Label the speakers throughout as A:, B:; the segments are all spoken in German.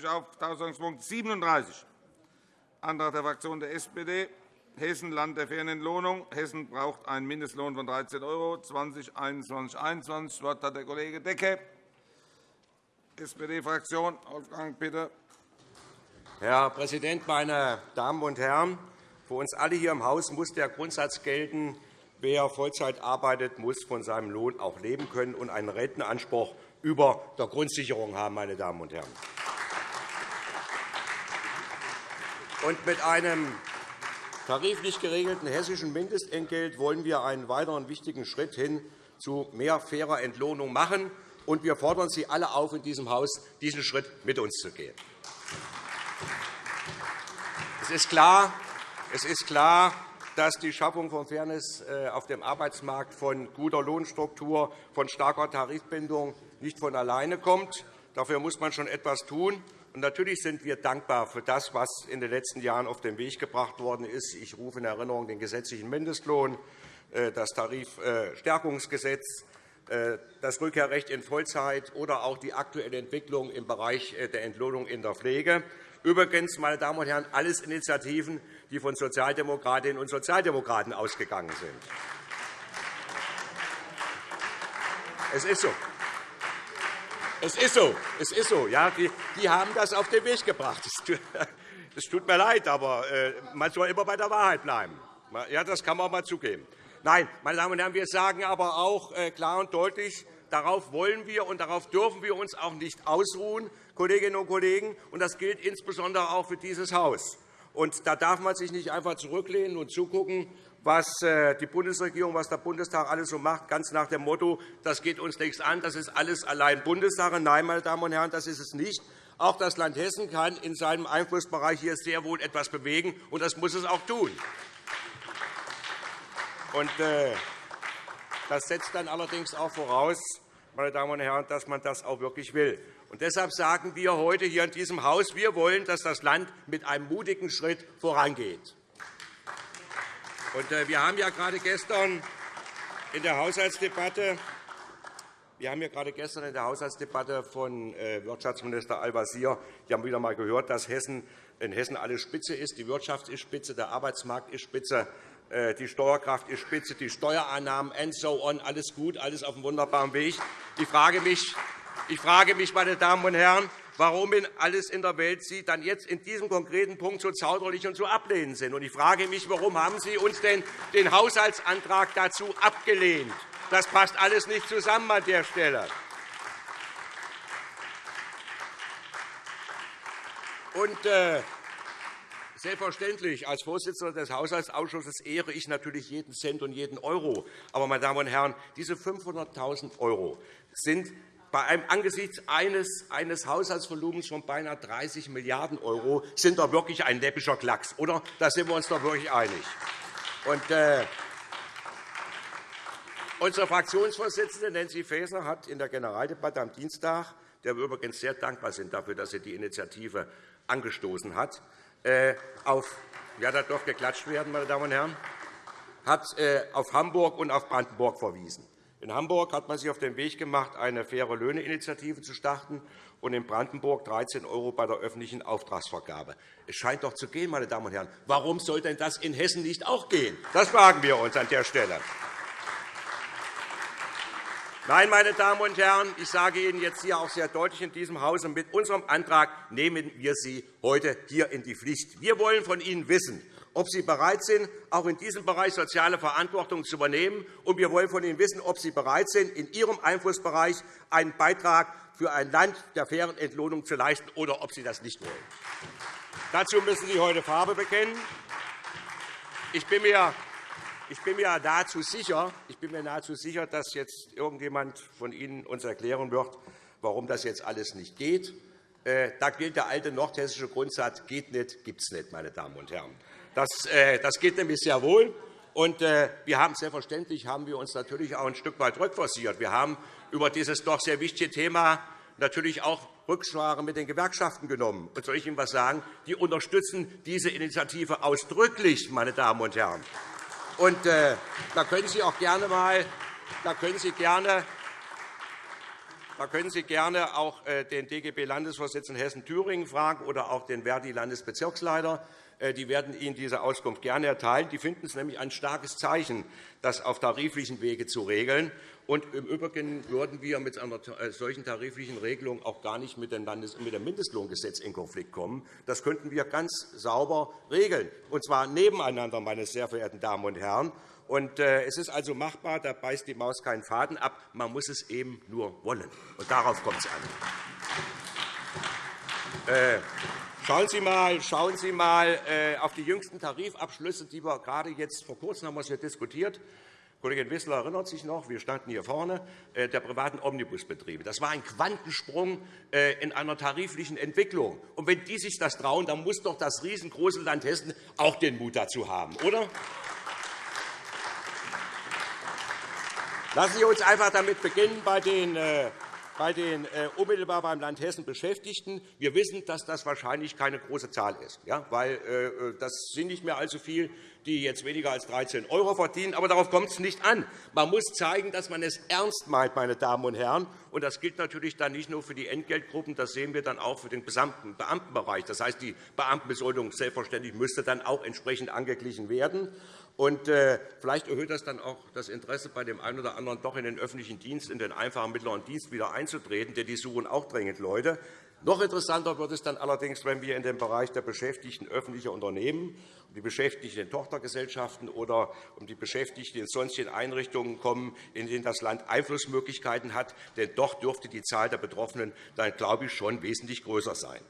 A: ich auf Tagesordnungspunkt 37, Antrag der Fraktion der SPD, Hessen, Land der fairen Entlohnung. Hessen braucht einen Mindestlohn von 13 € 2021-2021. Das Wort hat der Kollege Decke, SPD-Fraktion. Wolfgang, bitte.
B: Herr Präsident, meine Damen und Herren! Für uns alle hier im Haus muss der Grundsatz gelten, wer Vollzeit arbeitet, muss von seinem Lohn auch leben können und einen Rentenanspruch über der Grundsicherung haben. Meine Damen und Herren. Und mit einem tariflich geregelten hessischen Mindestentgelt wollen wir einen weiteren wichtigen Schritt hin zu mehr fairer Entlohnung machen. Und wir fordern Sie alle auf, in diesem Haus diesen Schritt mit uns zu gehen. Es ist klar, es ist klar dass die Schaffung von Fairness äh, auf dem Arbeitsmarkt von guter Lohnstruktur, von starker Tarifbindung nicht von alleine kommt. Dafür muss man schon etwas tun. Natürlich sind wir dankbar für das, was in den letzten Jahren auf den Weg gebracht worden ist. Ich rufe in Erinnerung den gesetzlichen Mindestlohn, äh, das Tarifstärkungsgesetz, äh, das Rückkehrrecht in Vollzeit oder auch die aktuelle Entwicklung im Bereich der Entlohnung in der Pflege. Übrigens, meine Damen und Herren, alles Initiativen, die von Sozialdemokratinnen und Sozialdemokraten ausgegangen sind. Es ist so. Es ist so. Es ist so. Ja, die, die haben das auf den Weg gebracht. Es tut mir leid, aber äh, man soll immer bei der Wahrheit bleiben. Ja, das kann man auch mal zugeben. Nein, meine Damen und Herren, wir sagen aber auch äh, klar und deutlich, darauf wollen wir und darauf dürfen wir uns auch nicht ausruhen. Kolleginnen und Kollegen. Und das gilt insbesondere auch für dieses Haus. Und da darf man sich nicht einfach zurücklehnen und zugucken, was äh, die Bundesregierung, was der Bundestag alles so macht, ganz nach dem Motto, das geht uns nichts an, das ist alles allein Bundessache. Nein, meine Damen und Herren, das ist es nicht. Auch das Land Hessen kann in seinem Einflussbereich hier sehr wohl etwas bewegen, und das muss es auch tun. Äh, das setzt dann allerdings auch voraus, meine Damen und Herren, dass man das auch wirklich will. Und deshalb sagen wir heute hier in diesem Haus, wir wollen, dass das Land mit einem mutigen Schritt vorangeht. Und äh, wir haben ja gerade gestern in der Haushaltsdebatte wir haben ja gerade gestern in der Haushaltsdebatte von äh, Wirtschaftsminister Al-Wazir wieder einmal gehört, dass Hessen in Hessen alles spitze ist. Die Wirtschaft ist spitze, der Arbeitsmarkt ist spitze, äh, die Steuerkraft ist spitze, die Steuereinnahmen and so on, alles gut, alles auf einem wunderbaren Weg. Ich frage mich, ich frage mich, meine Damen und Herren, warum alles in der Welt Sie dann jetzt in diesem konkreten Punkt so zauderlich und so ablehnend sind. Und ich frage mich, warum haben Sie uns denn den Haushaltsantrag dazu abgelehnt? Das passt alles nicht zusammen an der Stelle. Und, äh, Selbstverständlich. Als Vorsitzender des Haushaltsausschusses ehre ich natürlich jeden Cent und jeden Euro. Aber, meine Damen und Herren, diese 500.000 € sind bei einem, angesichts eines, eines Haushaltsvolumens von beinahe 30 Milliarden € sind doch wirklich ein läppischer Klacks. Oder? Da sind wir uns doch wirklich einig. Und, äh, unsere Fraktionsvorsitzende Nancy Faeser hat in der Generaldebatte am Dienstag, der wir übrigens sehr dankbar sind dafür, dass sie die Initiative angestoßen hat, äh, auf ja, da darf geklatscht werden, meine Damen und Herren, hat äh, auf Hamburg und auf Brandenburg verwiesen. In Hamburg hat man sich auf den Weg gemacht, eine faire Löhne-Initiative zu starten, und in Brandenburg 13 € bei der öffentlichen Auftragsvergabe. Es scheint doch zu gehen, meine Damen und Herren. Warum soll denn das in Hessen nicht auch gehen? Das fragen wir uns an der Stelle. Nein, meine Damen und Herren, ich sage Ihnen jetzt hier auch sehr deutlich in diesem Hause, mit unserem Antrag nehmen wir Sie heute hier in die Pflicht. Wir wollen von Ihnen wissen, ob Sie bereit sind, auch in diesem Bereich soziale Verantwortung zu übernehmen. Und wir wollen von Ihnen wissen, ob Sie bereit sind, in Ihrem Einflussbereich einen Beitrag für ein Land der fairen Entlohnung zu leisten, oder ob Sie das nicht wollen. Dazu müssen Sie heute Farbe bekennen. Ich bin mir ich bin mir nahezu sicher, ich bin mir nahezu sicher, dass jetzt irgendjemand von Ihnen uns erklären wird, warum das jetzt alles nicht geht. Äh, da gilt der alte nordhessische Grundsatz, geht nicht, gibt es nicht, meine Damen und Herren. Das, äh, das geht nämlich sehr wohl. Und äh, wir haben selbstverständlich haben wir uns natürlich auch ein Stück weit rückversiert. Wir haben über dieses doch sehr wichtige Thema natürlich auch Rücksprache mit den Gewerkschaften genommen. Und soll ich Ihnen etwas sagen? Die unterstützen diese Initiative ausdrücklich, meine Damen und Herren. Und äh, da können Sie auch gerne mal, da können Sie gerne Da können Sie gerne auch äh, den DGB-Landesvorsitzenden Hessen-Thüringen fragen oder auch den Verdi-Landesbezirksleiter. Äh, die werden Ihnen diese Auskunft gerne erteilen. Die finden es nämlich ein starkes Zeichen, das auf tariflichen Wege zu regeln. Und Im Übrigen würden wir mit einer äh, solchen tariflichen Regelung auch gar nicht mit dem Mindestlohngesetz in Konflikt kommen. Das könnten wir ganz sauber regeln, und zwar nebeneinander, meine sehr verehrten Damen und Herren. Und, äh, es ist also machbar, da beißt die Maus keinen Faden ab. Man muss es eben nur wollen. Und darauf kommt es an. Schauen Sie mal, schauen Sie mal äh, auf die jüngsten Tarifabschlüsse, die wir gerade jetzt vor kurzem haben wir es hier diskutiert. Kollegin Wissler erinnert sich noch, wir standen hier vorne, äh, der privaten Omnibusbetriebe. Das war ein Quantensprung äh, in einer tariflichen Entwicklung. Und wenn die sich das trauen, dann muss doch das riesengroße Land Hessen auch den Mut dazu haben, oder? Lassen Sie uns einfach damit beginnen bei den bei den unmittelbar beim Land Hessen Beschäftigten. Wir wissen, dass das wahrscheinlich keine große Zahl ist, ja, weil das sind nicht mehr allzu viele die jetzt weniger als 13 € verdienen. Aber darauf kommt es nicht an. Man muss zeigen, dass man es ernst meint, meine Damen und Herren. Und das gilt natürlich dann nicht nur für die Entgeltgruppen, das sehen wir dann auch für den gesamten Beamtenbereich. Das heißt, die Beamtenbesoldung selbstverständlich müsste dann auch entsprechend angeglichen werden. Und, äh, vielleicht erhöht das dann auch das Interesse bei dem einen oder anderen, doch in den öffentlichen Dienst, in den einfachen mittleren Dienst wieder einzutreten, denn die suchen auch dringend Leute. Noch interessanter wird es dann allerdings, wenn wir in den Bereich der Beschäftigten öffentlicher Unternehmen, die Beschäftigten in Tochtergesellschaften oder um die Beschäftigten in sonstigen Einrichtungen kommen, in denen das Land Einflussmöglichkeiten hat. Denn dort dürfte die Zahl der Betroffenen dann, glaube ich, schon wesentlich größer sein.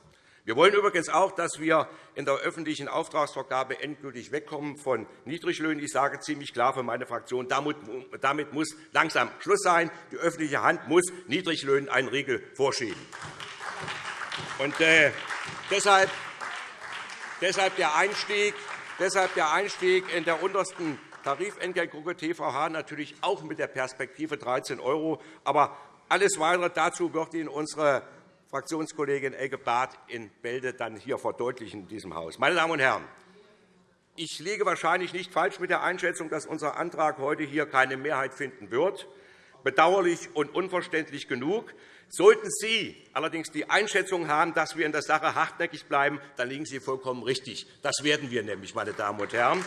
B: Wir wollen übrigens auch, dass wir in der öffentlichen Auftragsvergabe endgültig wegkommen von Niedriglöhnen. Ich sage ziemlich klar für meine Fraktion, damit muss langsam Schluss sein. Die öffentliche Hand muss Niedriglöhnen einen Riegel vorschieben. Und, äh, deshalb, deshalb, der Einstieg, deshalb der Einstieg in der untersten Tarifentgeltgruppe TVH natürlich auch mit der Perspektive 13 €. Aber alles Weitere dazu wird Ihnen unsere Fraktionskollegin Elke Barth in Bälde dann hier verdeutlichen in diesem Haus. Meine Damen und Herren, ich liege wahrscheinlich nicht falsch mit der Einschätzung, dass unser Antrag heute hier keine Mehrheit finden wird. Bedauerlich und unverständlich genug. Sollten Sie allerdings die Einschätzung haben, dass wir in der Sache hartnäckig bleiben, dann liegen Sie vollkommen richtig. Das werden wir nämlich, meine Damen und Herren.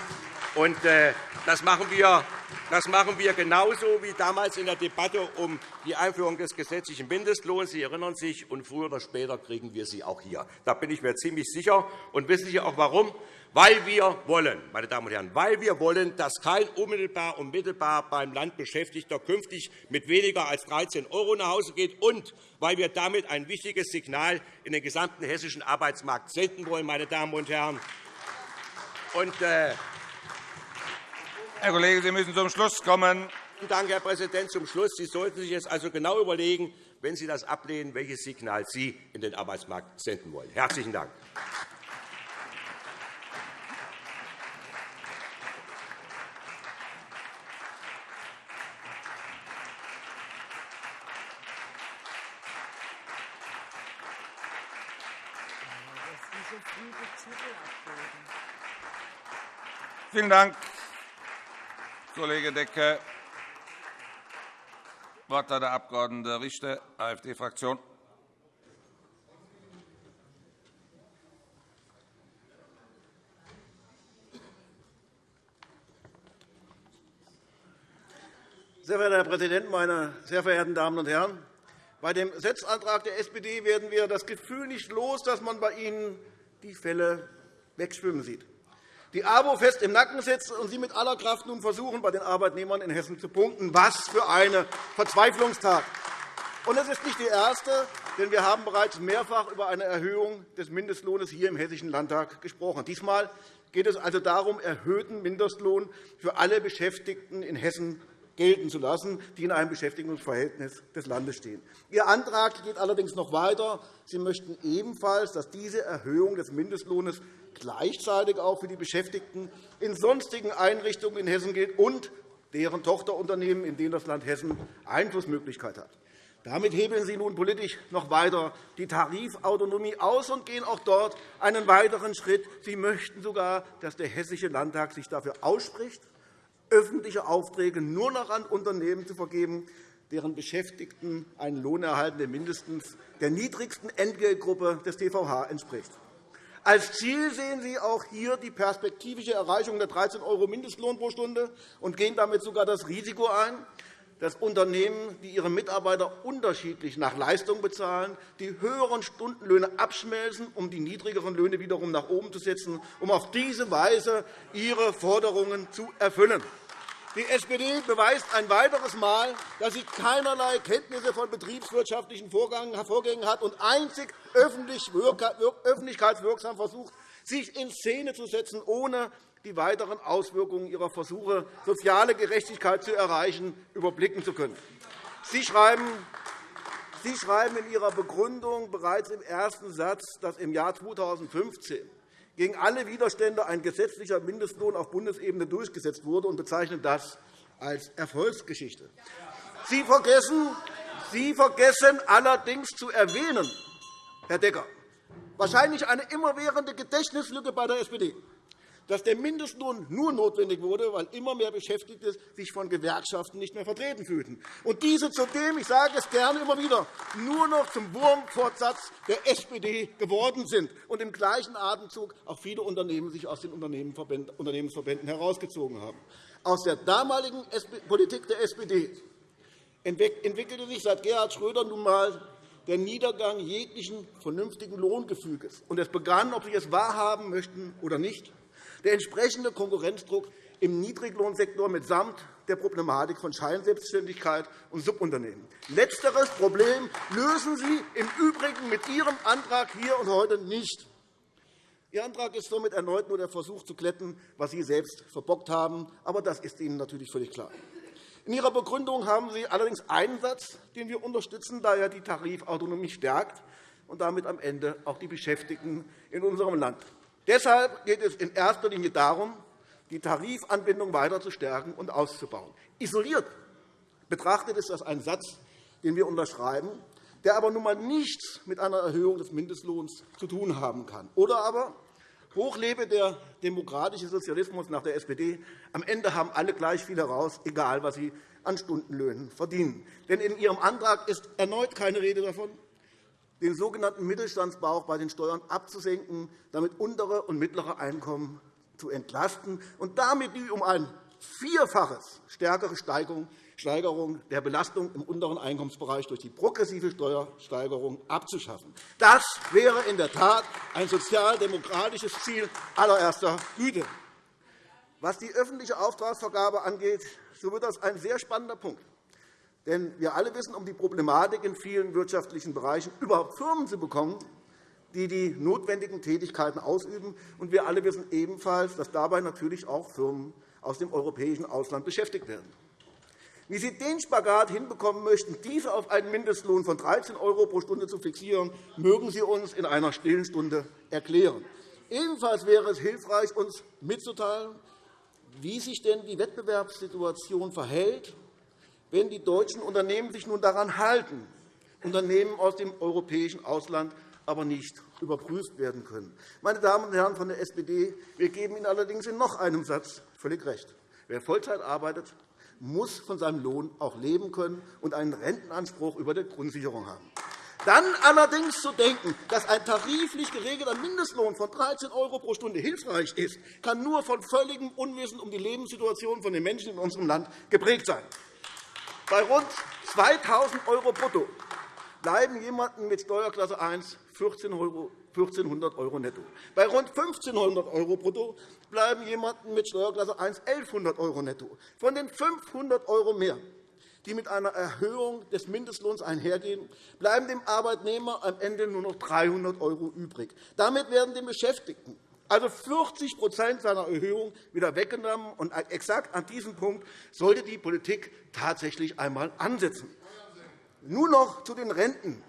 B: Und, äh, das, machen wir, das machen wir genauso wie damals in der Debatte um die Einführung des gesetzlichen Mindestlohns. Sie erinnern sich, und früher oder später kriegen wir sie auch hier. Da bin ich mir ziemlich sicher. Und wissen Sie auch warum? Weil wir wollen, meine Damen und Herren, weil wir wollen, dass kein unmittelbar und mittelbar beim Land Beschäftigter künftig mit weniger als 13 € nach Hause geht und weil wir damit ein wichtiges Signal in den gesamten hessischen Arbeitsmarkt senden wollen, meine Damen und Herren. Und, äh,
A: Herr Kollege, Sie müssen zum Schluss kommen.
B: Vielen Dank, Herr Präsident. Zum Schluss. Sie sollten sich jetzt also genau überlegen, wenn Sie das ablehnen, welches Signal Sie in den Arbeitsmarkt senden wollen. Herzlichen Dank.
A: Vielen Dank, Kollege Decke. Das Wort hat der Abg. Richter, AfD-Fraktion.
C: Sehr verehrter Herr Präsident, meine sehr verehrten Damen und Herren! Bei dem Setzantrag der SPD werden wir das Gefühl nicht los, dass man bei Ihnen die Fälle wegschwimmen sieht die ABO fest im Nacken sitzt und Sie mit aller Kraft nun versuchen, bei den Arbeitnehmern in Hessen zu punkten. Was für eine Verzweiflungstat! Und es ist nicht die erste, denn wir haben bereits mehrfach über eine Erhöhung des Mindestlohns hier im Hessischen Landtag gesprochen. Diesmal geht es also darum, erhöhten Mindestlohn für alle Beschäftigten in Hessen gelten zu lassen, die in einem Beschäftigungsverhältnis des Landes stehen. Ihr Antrag geht allerdings noch weiter. Sie möchten ebenfalls, dass diese Erhöhung des Mindestlohns gleichzeitig auch für die Beschäftigten in sonstigen Einrichtungen in Hessen gilt und deren Tochterunternehmen, in denen das Land Hessen Einflussmöglichkeit hat. Damit hebeln Sie nun politisch noch weiter die Tarifautonomie aus und gehen auch dort einen weiteren Schritt. Sie möchten sogar, dass der Hessische Landtag sich dafür ausspricht, öffentliche Aufträge nur noch an Unternehmen zu vergeben, deren Beschäftigten einen Lohn erhalten, der mindestens der niedrigsten Entgeltgruppe des TVH entspricht. Als Ziel sehen Sie auch hier die perspektivische Erreichung der 13 € Mindestlohn pro Stunde und gehen damit sogar das Risiko ein, dass Unternehmen, die ihre Mitarbeiter unterschiedlich nach Leistung bezahlen, die höheren Stundenlöhne abschmelzen, um die niedrigeren Löhne wiederum nach oben zu setzen, um auf diese Weise ihre Forderungen zu erfüllen. Die SPD beweist ein weiteres Mal, dass sie keinerlei Kenntnisse von betriebswirtschaftlichen Vorgängen hat und einzig öffentlichkeitswirksam versucht, sich in Szene zu setzen, ohne die weiteren Auswirkungen ihrer Versuche, soziale Gerechtigkeit zu erreichen, überblicken zu können. Sie schreiben, Sie schreiben in Ihrer Begründung bereits im ersten Satz, dass im Jahr 2015 gegen alle Widerstände ein gesetzlicher Mindestlohn auf Bundesebene durchgesetzt wurde und bezeichnen das als Erfolgsgeschichte. Sie vergessen, Sie vergessen allerdings zu erwähnen, Herr Decker, wahrscheinlich eine immerwährende Gedächtnislücke bei der SPD, dass der Mindestlohn nur notwendig wurde, weil immer mehr Beschäftigte sich von Gewerkschaften nicht mehr vertreten fühlten. Und diese zudem, ich sage es gerne immer wieder, nur noch zum Wurmfortsatz der SPD geworden sind und im gleichen Atemzug auch viele Unternehmen sich aus den Unternehmensverbänden herausgezogen haben. Aus der damaligen Politik der SPD entwickelte sich seit Gerhard Schröder nun einmal der Niedergang jeglichen vernünftigen Lohngefüges. Und es begann, ob Sie es wahrhaben möchten oder nicht, der entsprechende Konkurrenzdruck im Niedriglohnsektor mitsamt der Problematik von Scheinselbstständigkeit und Subunternehmen. Letzteres Problem lösen Sie im Übrigen mit Ihrem Antrag hier und heute nicht. Ihr Antrag ist somit erneut nur der Versuch zu glätten, was Sie selbst verbockt haben. Aber das ist Ihnen natürlich völlig klar. In Ihrer Begründung haben Sie allerdings einen Satz, den wir unterstützen, da er die Tarifautonomie stärkt und damit am Ende auch die Beschäftigten in unserem Land. Deshalb geht es in erster Linie darum, die Tarifanbindung weiter zu stärken und auszubauen. Isoliert betrachtet ist das ein Satz, den wir unterschreiben, der aber nun einmal nichts mit einer Erhöhung des Mindestlohns zu tun haben kann. Oder aber Hochlebe der demokratische Sozialismus nach der SPD. Am Ende haben alle gleich viel heraus, egal was sie an Stundenlöhnen verdienen. Denn in Ihrem Antrag ist erneut keine Rede davon, den sogenannten Mittelstandsbauch bei den Steuern abzusenken, damit untere und mittlere Einkommen zu entlasten und damit die um ein Vierfaches stärkere Steigerung der Belastung im unteren Einkommensbereich durch die progressive Steuersteigerung abzuschaffen. Das wäre in der Tat ein sozialdemokratisches Ziel allererster Güte. Was die öffentliche Auftragsvergabe angeht, so wird das ein sehr spannender Punkt. Denn wir alle wissen um die Problematik in vielen wirtschaftlichen Bereichen, überhaupt Firmen zu bekommen, die die notwendigen Tätigkeiten ausüben. Und wir alle wissen ebenfalls, dass dabei natürlich auch Firmen aus dem europäischen Ausland beschäftigt werden. Wie Sie den Spagat hinbekommen möchten, diese auf einen Mindestlohn von 13 € pro Stunde zu fixieren, mögen Sie uns in einer stillen Stunde erklären. Ebenfalls wäre es hilfreich, uns mitzuteilen, wie sich denn die Wettbewerbssituation verhält wenn die deutschen Unternehmen sich nun daran halten, Unternehmen aus dem europäischen Ausland aber nicht überprüft werden können. Meine Damen und Herren von der SPD, wir geben Ihnen allerdings in noch einem Satz völlig recht. Wer Vollzeit arbeitet, muss von seinem Lohn auch leben können und einen Rentenanspruch über der Grundsicherung haben. Dann allerdings zu denken, dass ein tariflich geregelter Mindestlohn von 13 € pro Stunde hilfreich ist, kann nur von völligem Unwissen um die Lebenssituation von den Menschen in unserem Land geprägt sein. Bei rund 2.000 € brutto bleiben jemanden mit Steuerklasse 1 1.400 € netto. Bei rund 1.500 € brutto bleiben jemanden mit Steuerklasse 1 1.100 € netto. Von den 500 € mehr, die mit einer Erhöhung des Mindestlohns einhergehen, bleiben dem Arbeitnehmer am Ende nur noch 300 € übrig. Damit werden den Beschäftigten also 40% seiner Erhöhung wieder weggenommen. Und exakt an diesem Punkt sollte die Politik tatsächlich einmal ansetzen. Nun noch zu den Renten,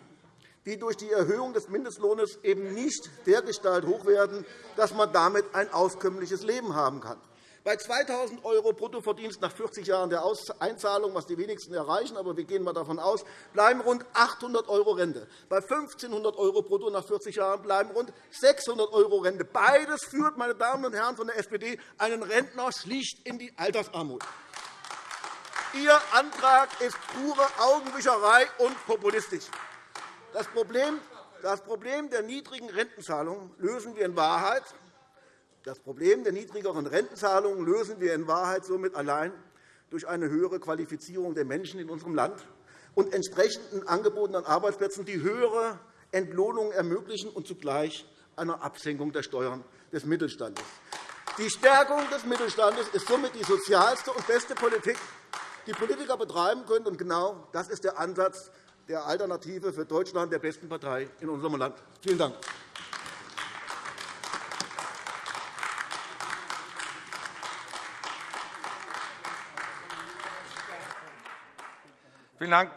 C: die durch die Erhöhung des Mindestlohns eben nicht dergestalt hoch werden, dass man damit ein auskömmliches Leben haben kann. Bei 2.000 € Bruttoverdienst nach 40 Jahren der Einzahlung, was die wenigsten erreichen, aber wir gehen mal davon aus, bleiben rund 800 € Rente. Bei 1.500 € brutto nach 40 Jahren bleiben rund 600 € Rente. Beides führt, meine Damen und Herren von der SPD, einen Rentner schlicht in die Altersarmut. Ihr Antrag ist pure Augenwischerei und populistisch. Das Problem, der niedrigen Rentenzahlungen lösen wir in Wahrheit das Problem der niedrigeren Rentenzahlungen lösen wir in Wahrheit somit allein durch eine höhere Qualifizierung der Menschen in unserem Land und entsprechenden Angeboten an Arbeitsplätzen, die höhere Entlohnungen ermöglichen und zugleich eine Absenkung der Steuern des Mittelstandes. Die Stärkung des Mittelstandes ist somit die sozialste und beste Politik, die Politiker betreiben können. Und genau das ist der Ansatz der Alternative für Deutschland, der besten Partei in unserem Land. Vielen Dank.
A: Vielen Dank,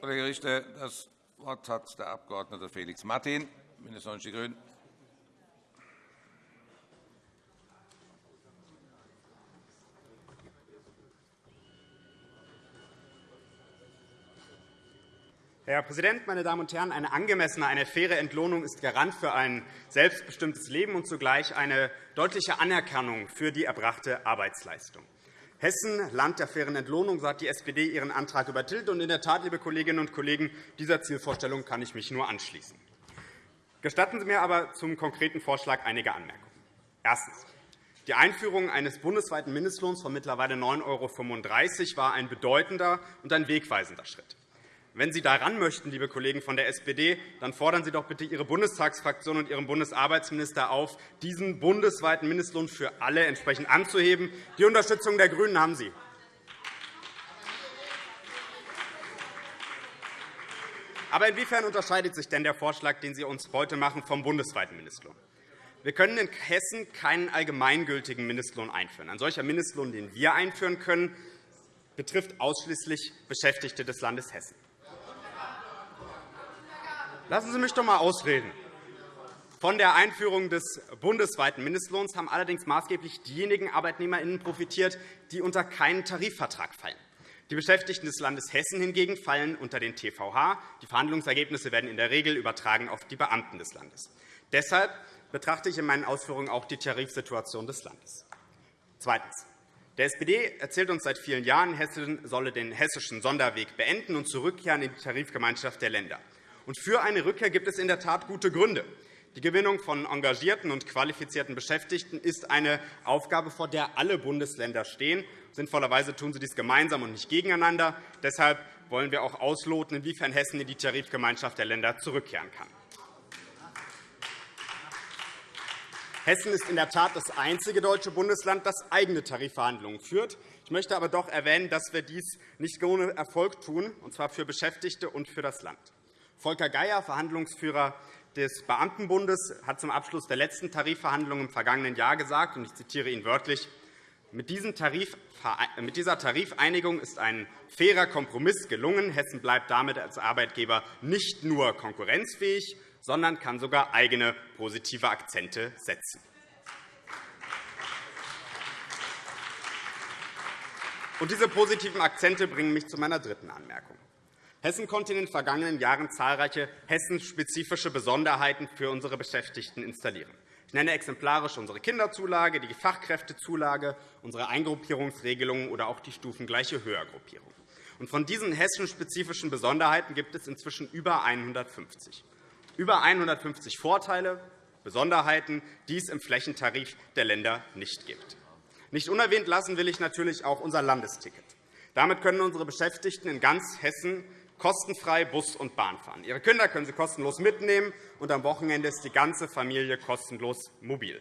A: Kollege Richter. Das Wort hat der Abg. Felix Martin, BÜNDNIS 90 die GRÜNEN.
D: Herr Präsident, meine Damen und Herren! Eine angemessene, eine faire Entlohnung ist Garant für ein selbstbestimmtes Leben und zugleich eine deutliche Anerkennung für die erbrachte Arbeitsleistung. Hessen, Land der fairen Entlohnung, so hat die SPD ihren Antrag übertilgt. in der Tat, liebe Kolleginnen und Kollegen, dieser Zielvorstellung kann ich mich nur anschließen. Gestatten Sie mir aber zum konkreten Vorschlag einige Anmerkungen. Erstens. Die Einführung eines bundesweiten Mindestlohns von mittlerweile 9,35 € war ein bedeutender und ein wegweisender Schritt. Wenn Sie daran möchten, liebe Kollegen von der SPD, dann fordern Sie doch bitte Ihre Bundestagsfraktion und Ihren Bundesarbeitsminister auf, diesen bundesweiten Mindestlohn für alle entsprechend anzuheben. Die Unterstützung der GRÜNEN haben Sie. Aber inwiefern unterscheidet sich denn der Vorschlag, den Sie uns heute machen, vom bundesweiten Mindestlohn? Wir können in Hessen keinen allgemeingültigen Mindestlohn einführen. Ein solcher Mindestlohn, den wir einführen können, betrifft ausschließlich Beschäftigte des Landes Hessen. Lassen Sie mich doch einmal ausreden. Von der Einführung des bundesweiten Mindestlohns haben allerdings maßgeblich diejenigen ArbeitnehmerInnen profitiert, die unter keinen Tarifvertrag fallen. Die Beschäftigten des Landes Hessen hingegen fallen unter den TVH. Die Verhandlungsergebnisse werden in der Regel übertragen auf die Beamten des Landes. Deshalb betrachte ich in meinen Ausführungen auch die Tarifsituation des Landes. Zweitens. Der SPD erzählt uns seit vielen Jahren, Hessen solle den hessischen Sonderweg beenden und zurückkehren in die Tarifgemeinschaft der Länder. Und für eine Rückkehr gibt es in der Tat gute Gründe. Die Gewinnung von engagierten und qualifizierten Beschäftigten ist eine Aufgabe, vor der alle Bundesländer stehen. Sinnvollerweise tun sie dies gemeinsam und nicht gegeneinander. Deshalb wollen wir auch ausloten, inwiefern Hessen in die Tarifgemeinschaft der Länder zurückkehren kann. Hessen ist in der Tat das einzige deutsche Bundesland, das eigene Tarifverhandlungen führt. Ich möchte aber doch erwähnen, dass wir dies nicht ohne Erfolg tun, und zwar für Beschäftigte und für das Land. Volker Geier, Verhandlungsführer des Beamtenbundes, hat zum Abschluss der letzten Tarifverhandlungen im vergangenen Jahr gesagt, und ich zitiere ihn wörtlich, mit dieser Tarifeinigung ist ein fairer Kompromiss gelungen. Hessen bleibt damit als Arbeitgeber nicht nur konkurrenzfähig, sondern kann sogar eigene positive Akzente setzen. diese positiven Akzente bringen mich zu meiner dritten Anmerkung. Hessen konnte in den vergangenen Jahren zahlreiche hessenspezifische Besonderheiten für unsere Beschäftigten installieren. Ich nenne exemplarisch unsere Kinderzulage, die Fachkräftezulage, unsere Eingruppierungsregelungen oder auch die stufengleiche Höhergruppierung. Von diesen hessenspezifischen Besonderheiten gibt es inzwischen über 150. Über 150 Vorteile, Besonderheiten, die es im Flächentarif der Länder nicht gibt. Nicht unerwähnt lassen will ich natürlich auch unser Landesticket. Damit können unsere Beschäftigten in ganz Hessen kostenfrei Bus und Bahn fahren. Ihre Kinder können Sie kostenlos mitnehmen, und am Wochenende ist die ganze Familie kostenlos mobil.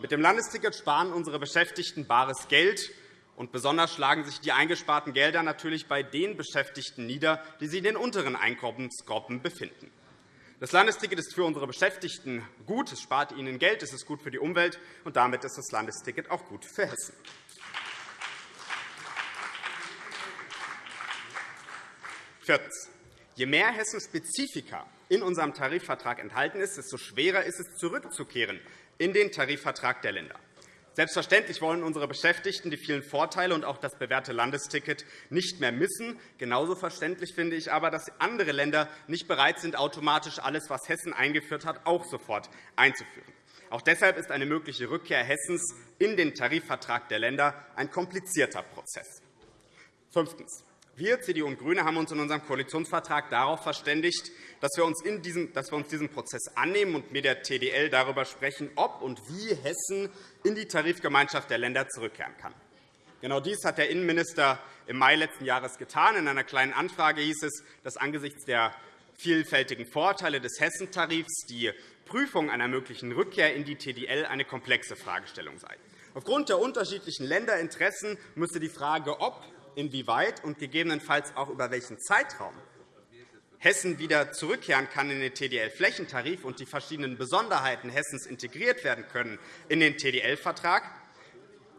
D: Mit dem Landesticket sparen unsere Beschäftigten bares Geld, und besonders schlagen sich die eingesparten Gelder natürlich bei den Beschäftigten nieder, die sich in den unteren Einkommensgruppen befinden. Das Landesticket ist für unsere Beschäftigten gut. Es spart ihnen Geld, es ist gut für die Umwelt, und damit ist das Landesticket auch gut für Hessen. Viertens. Je mehr Hessen-Spezifika in unserem Tarifvertrag enthalten ist, desto schwerer ist es, zurückzukehren in den Tarifvertrag der Länder. Selbstverständlich wollen unsere Beschäftigten die vielen Vorteile und auch das bewährte Landesticket nicht mehr missen. Genauso verständlich finde ich aber, dass andere Länder nicht bereit sind, automatisch alles, was Hessen eingeführt hat, auch sofort einzuführen. Auch deshalb ist eine mögliche Rückkehr Hessens in den Tarifvertrag der Länder ein komplizierter Prozess. Fünftens. Wir, CDU und GRÜNE, haben uns in unserem Koalitionsvertrag darauf verständigt, dass wir uns, in diesem, dass wir uns diesem Prozess annehmen und mit der TDL darüber sprechen, ob und wie Hessen in die Tarifgemeinschaft der Länder zurückkehren kann. Genau dies hat der Innenminister im Mai letzten Jahres getan. In einer Kleinen Anfrage hieß es, dass angesichts der vielfältigen Vorteile des Hessentarifs die Prüfung einer möglichen Rückkehr in die TDL eine komplexe Fragestellung sei. Aufgrund der unterschiedlichen Länderinteressen müsse die Frage, ob, inwieweit und gegebenenfalls auch über welchen Zeitraum Hessen wieder zurückkehren kann in den TDL-Flächentarif und die verschiedenen Besonderheiten Hessens integriert werden können in den TDL-Vertrag,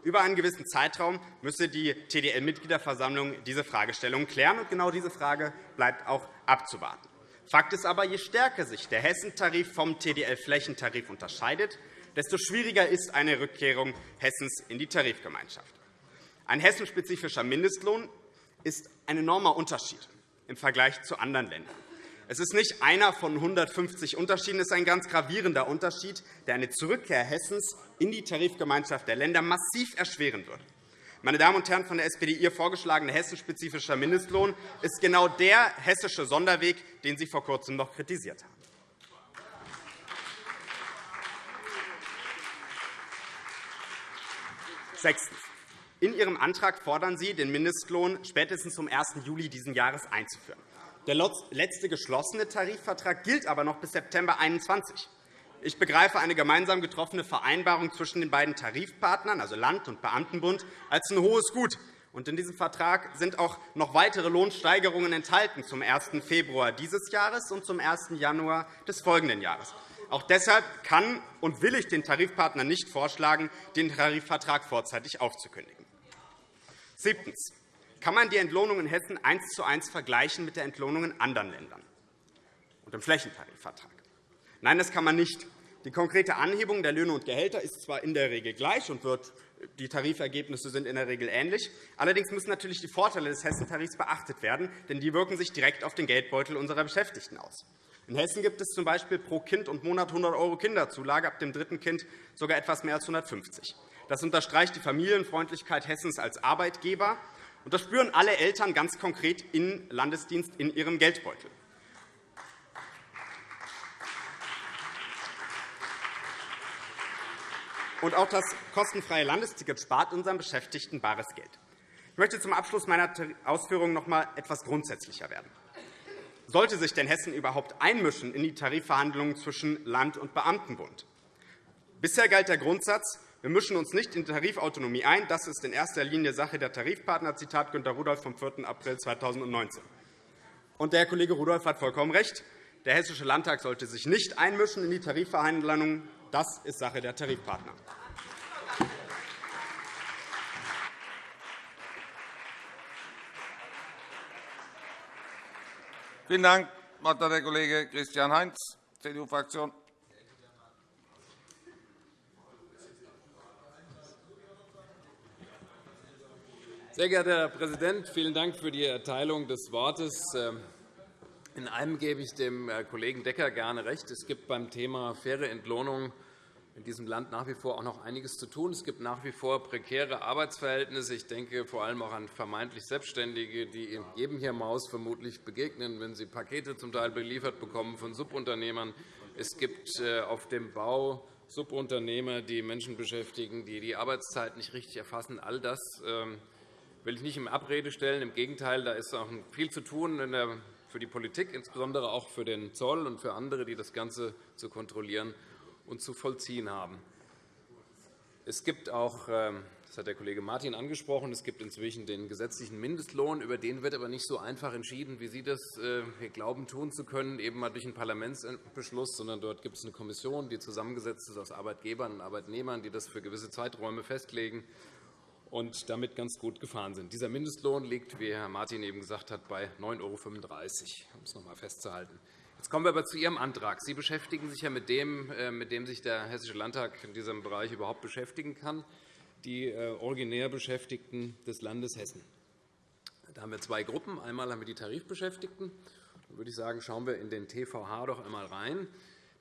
D: über einen gewissen Zeitraum müsse die TDL-Mitgliederversammlung diese Fragestellung klären. Und genau diese Frage bleibt auch abzuwarten. Fakt ist aber, je stärker sich der Hessentarif vom TDL-Flächentarif unterscheidet, desto schwieriger ist eine Rückkehrung Hessens in die Tarifgemeinschaft. Ein hessenspezifischer Mindestlohn ist ein enormer Unterschied im Vergleich zu anderen Ländern. Es ist nicht einer von 150 Unterschieden, es ist ein ganz gravierender Unterschied, der eine Zurückkehr Hessens in die Tarifgemeinschaft der Länder massiv erschweren wird. Meine Damen und Herren von der SPD, Ihr vorgeschlagener hessenspezifischer Mindestlohn ist genau der hessische Sonderweg, den Sie vor Kurzem noch kritisiert haben. Sechstens. In Ihrem Antrag fordern Sie, den Mindestlohn spätestens zum 1. Juli dieses Jahres einzuführen. Der letzte geschlossene Tarifvertrag gilt aber noch bis September 2021. Ich begreife eine gemeinsam getroffene Vereinbarung zwischen den beiden Tarifpartnern, also Land- und Beamtenbund, als ein hohes Gut. In diesem Vertrag sind auch noch weitere Lohnsteigerungen enthalten zum 1. Februar dieses Jahres und zum 1. Januar des folgenden Jahres. Auch deshalb kann und will ich den Tarifpartnern nicht vorschlagen, den Tarifvertrag vorzeitig aufzukündigen. Siebtens. Kann man die Entlohnung in Hessen eins zu eins vergleichen mit der Entlohnung in anderen Ländern und im Flächentarifvertrag? Nein, das kann man nicht. Die konkrete Anhebung der Löhne und Gehälter ist zwar in der Regel gleich und wird die Tarifergebnisse sind in der Regel ähnlich. Allerdings müssen natürlich die Vorteile des Hessentarifs beachtet werden, denn die wirken sich direkt auf den Geldbeutel unserer Beschäftigten aus. In Hessen gibt es z.B. pro Kind und Monat 100 € Kinderzulage, ab dem dritten Kind sogar etwas mehr als 150 Das unterstreicht die Familienfreundlichkeit Hessens als Arbeitgeber. Und das spüren alle Eltern ganz konkret im Landesdienst in ihrem Geldbeutel. Und auch das kostenfreie Landesticket spart unseren Beschäftigten bares Geld. Ich möchte zum Abschluss meiner Ausführungen noch einmal etwas grundsätzlicher werden. Sollte sich denn Hessen überhaupt einmischen in die Tarifverhandlungen zwischen Land- und Beamtenbund? Bisher galt der Grundsatz, wir mischen uns nicht in die Tarifautonomie ein. Das ist in erster Linie Sache der Tarifpartner, Zitat Günter Rudolph vom 4. April 2019. Und der Herr Kollege Rudolph hat vollkommen recht. Der Hessische Landtag sollte sich nicht einmischen in die Tarifverhandlungen. Das ist Sache der Tarifpartner.
A: Vielen Dank. Wort hat der Kollege Christian Heinz, CDU-Fraktion.
E: Sehr geehrter Herr Präsident, vielen Dank für die Erteilung des Wortes. Ähm, in einem gebe ich dem äh, Kollegen Decker gerne recht. Es gibt beim Thema faire Entlohnung in diesem Land nach wie vor auch noch einiges zu tun. Es gibt nach wie vor prekäre Arbeitsverhältnisse. Ich denke vor allem auch an vermeintlich Selbstständige, die jedem hier im Haus vermutlich begegnen, wenn sie Pakete zum Teil beliefert bekommen von Subunternehmern. Es gibt äh, auf dem Bau Subunternehmer, die Menschen beschäftigen, die die Arbeitszeit nicht richtig erfassen. All das ähm, will ich nicht in Abrede stellen. Im Gegenteil, da ist auch viel zu tun für die Politik, insbesondere auch für den Zoll und für andere, die das Ganze zu kontrollieren und zu vollziehen haben. Es gibt auch, ähm, das hat der Kollege Martin angesprochen, es gibt inzwischen den gesetzlichen Mindestlohn. Über den wird aber nicht so einfach entschieden, wie Sie das äh, glauben, tun zu können, eben mal durch einen Parlamentsbeschluss, sondern dort gibt es eine Kommission, die zusammengesetzt ist aus Arbeitgebern und Arbeitnehmern, die das für gewisse Zeiträume festlegen und damit ganz gut gefahren sind. Dieser Mindestlohn liegt, wie Herr Martin eben gesagt hat, bei 9,35 €, um es noch einmal festzuhalten. Jetzt kommen wir aber zu Ihrem Antrag. Sie beschäftigen sich ja mit dem, äh, mit dem sich der Hessische Landtag in diesem Bereich überhaupt beschäftigen kann, die äh, originär Beschäftigten des Landes Hessen. Da haben wir zwei Gruppen. Einmal haben wir die Tarifbeschäftigten. Da würde ich sagen, schauen wir in den TVH doch einmal rein.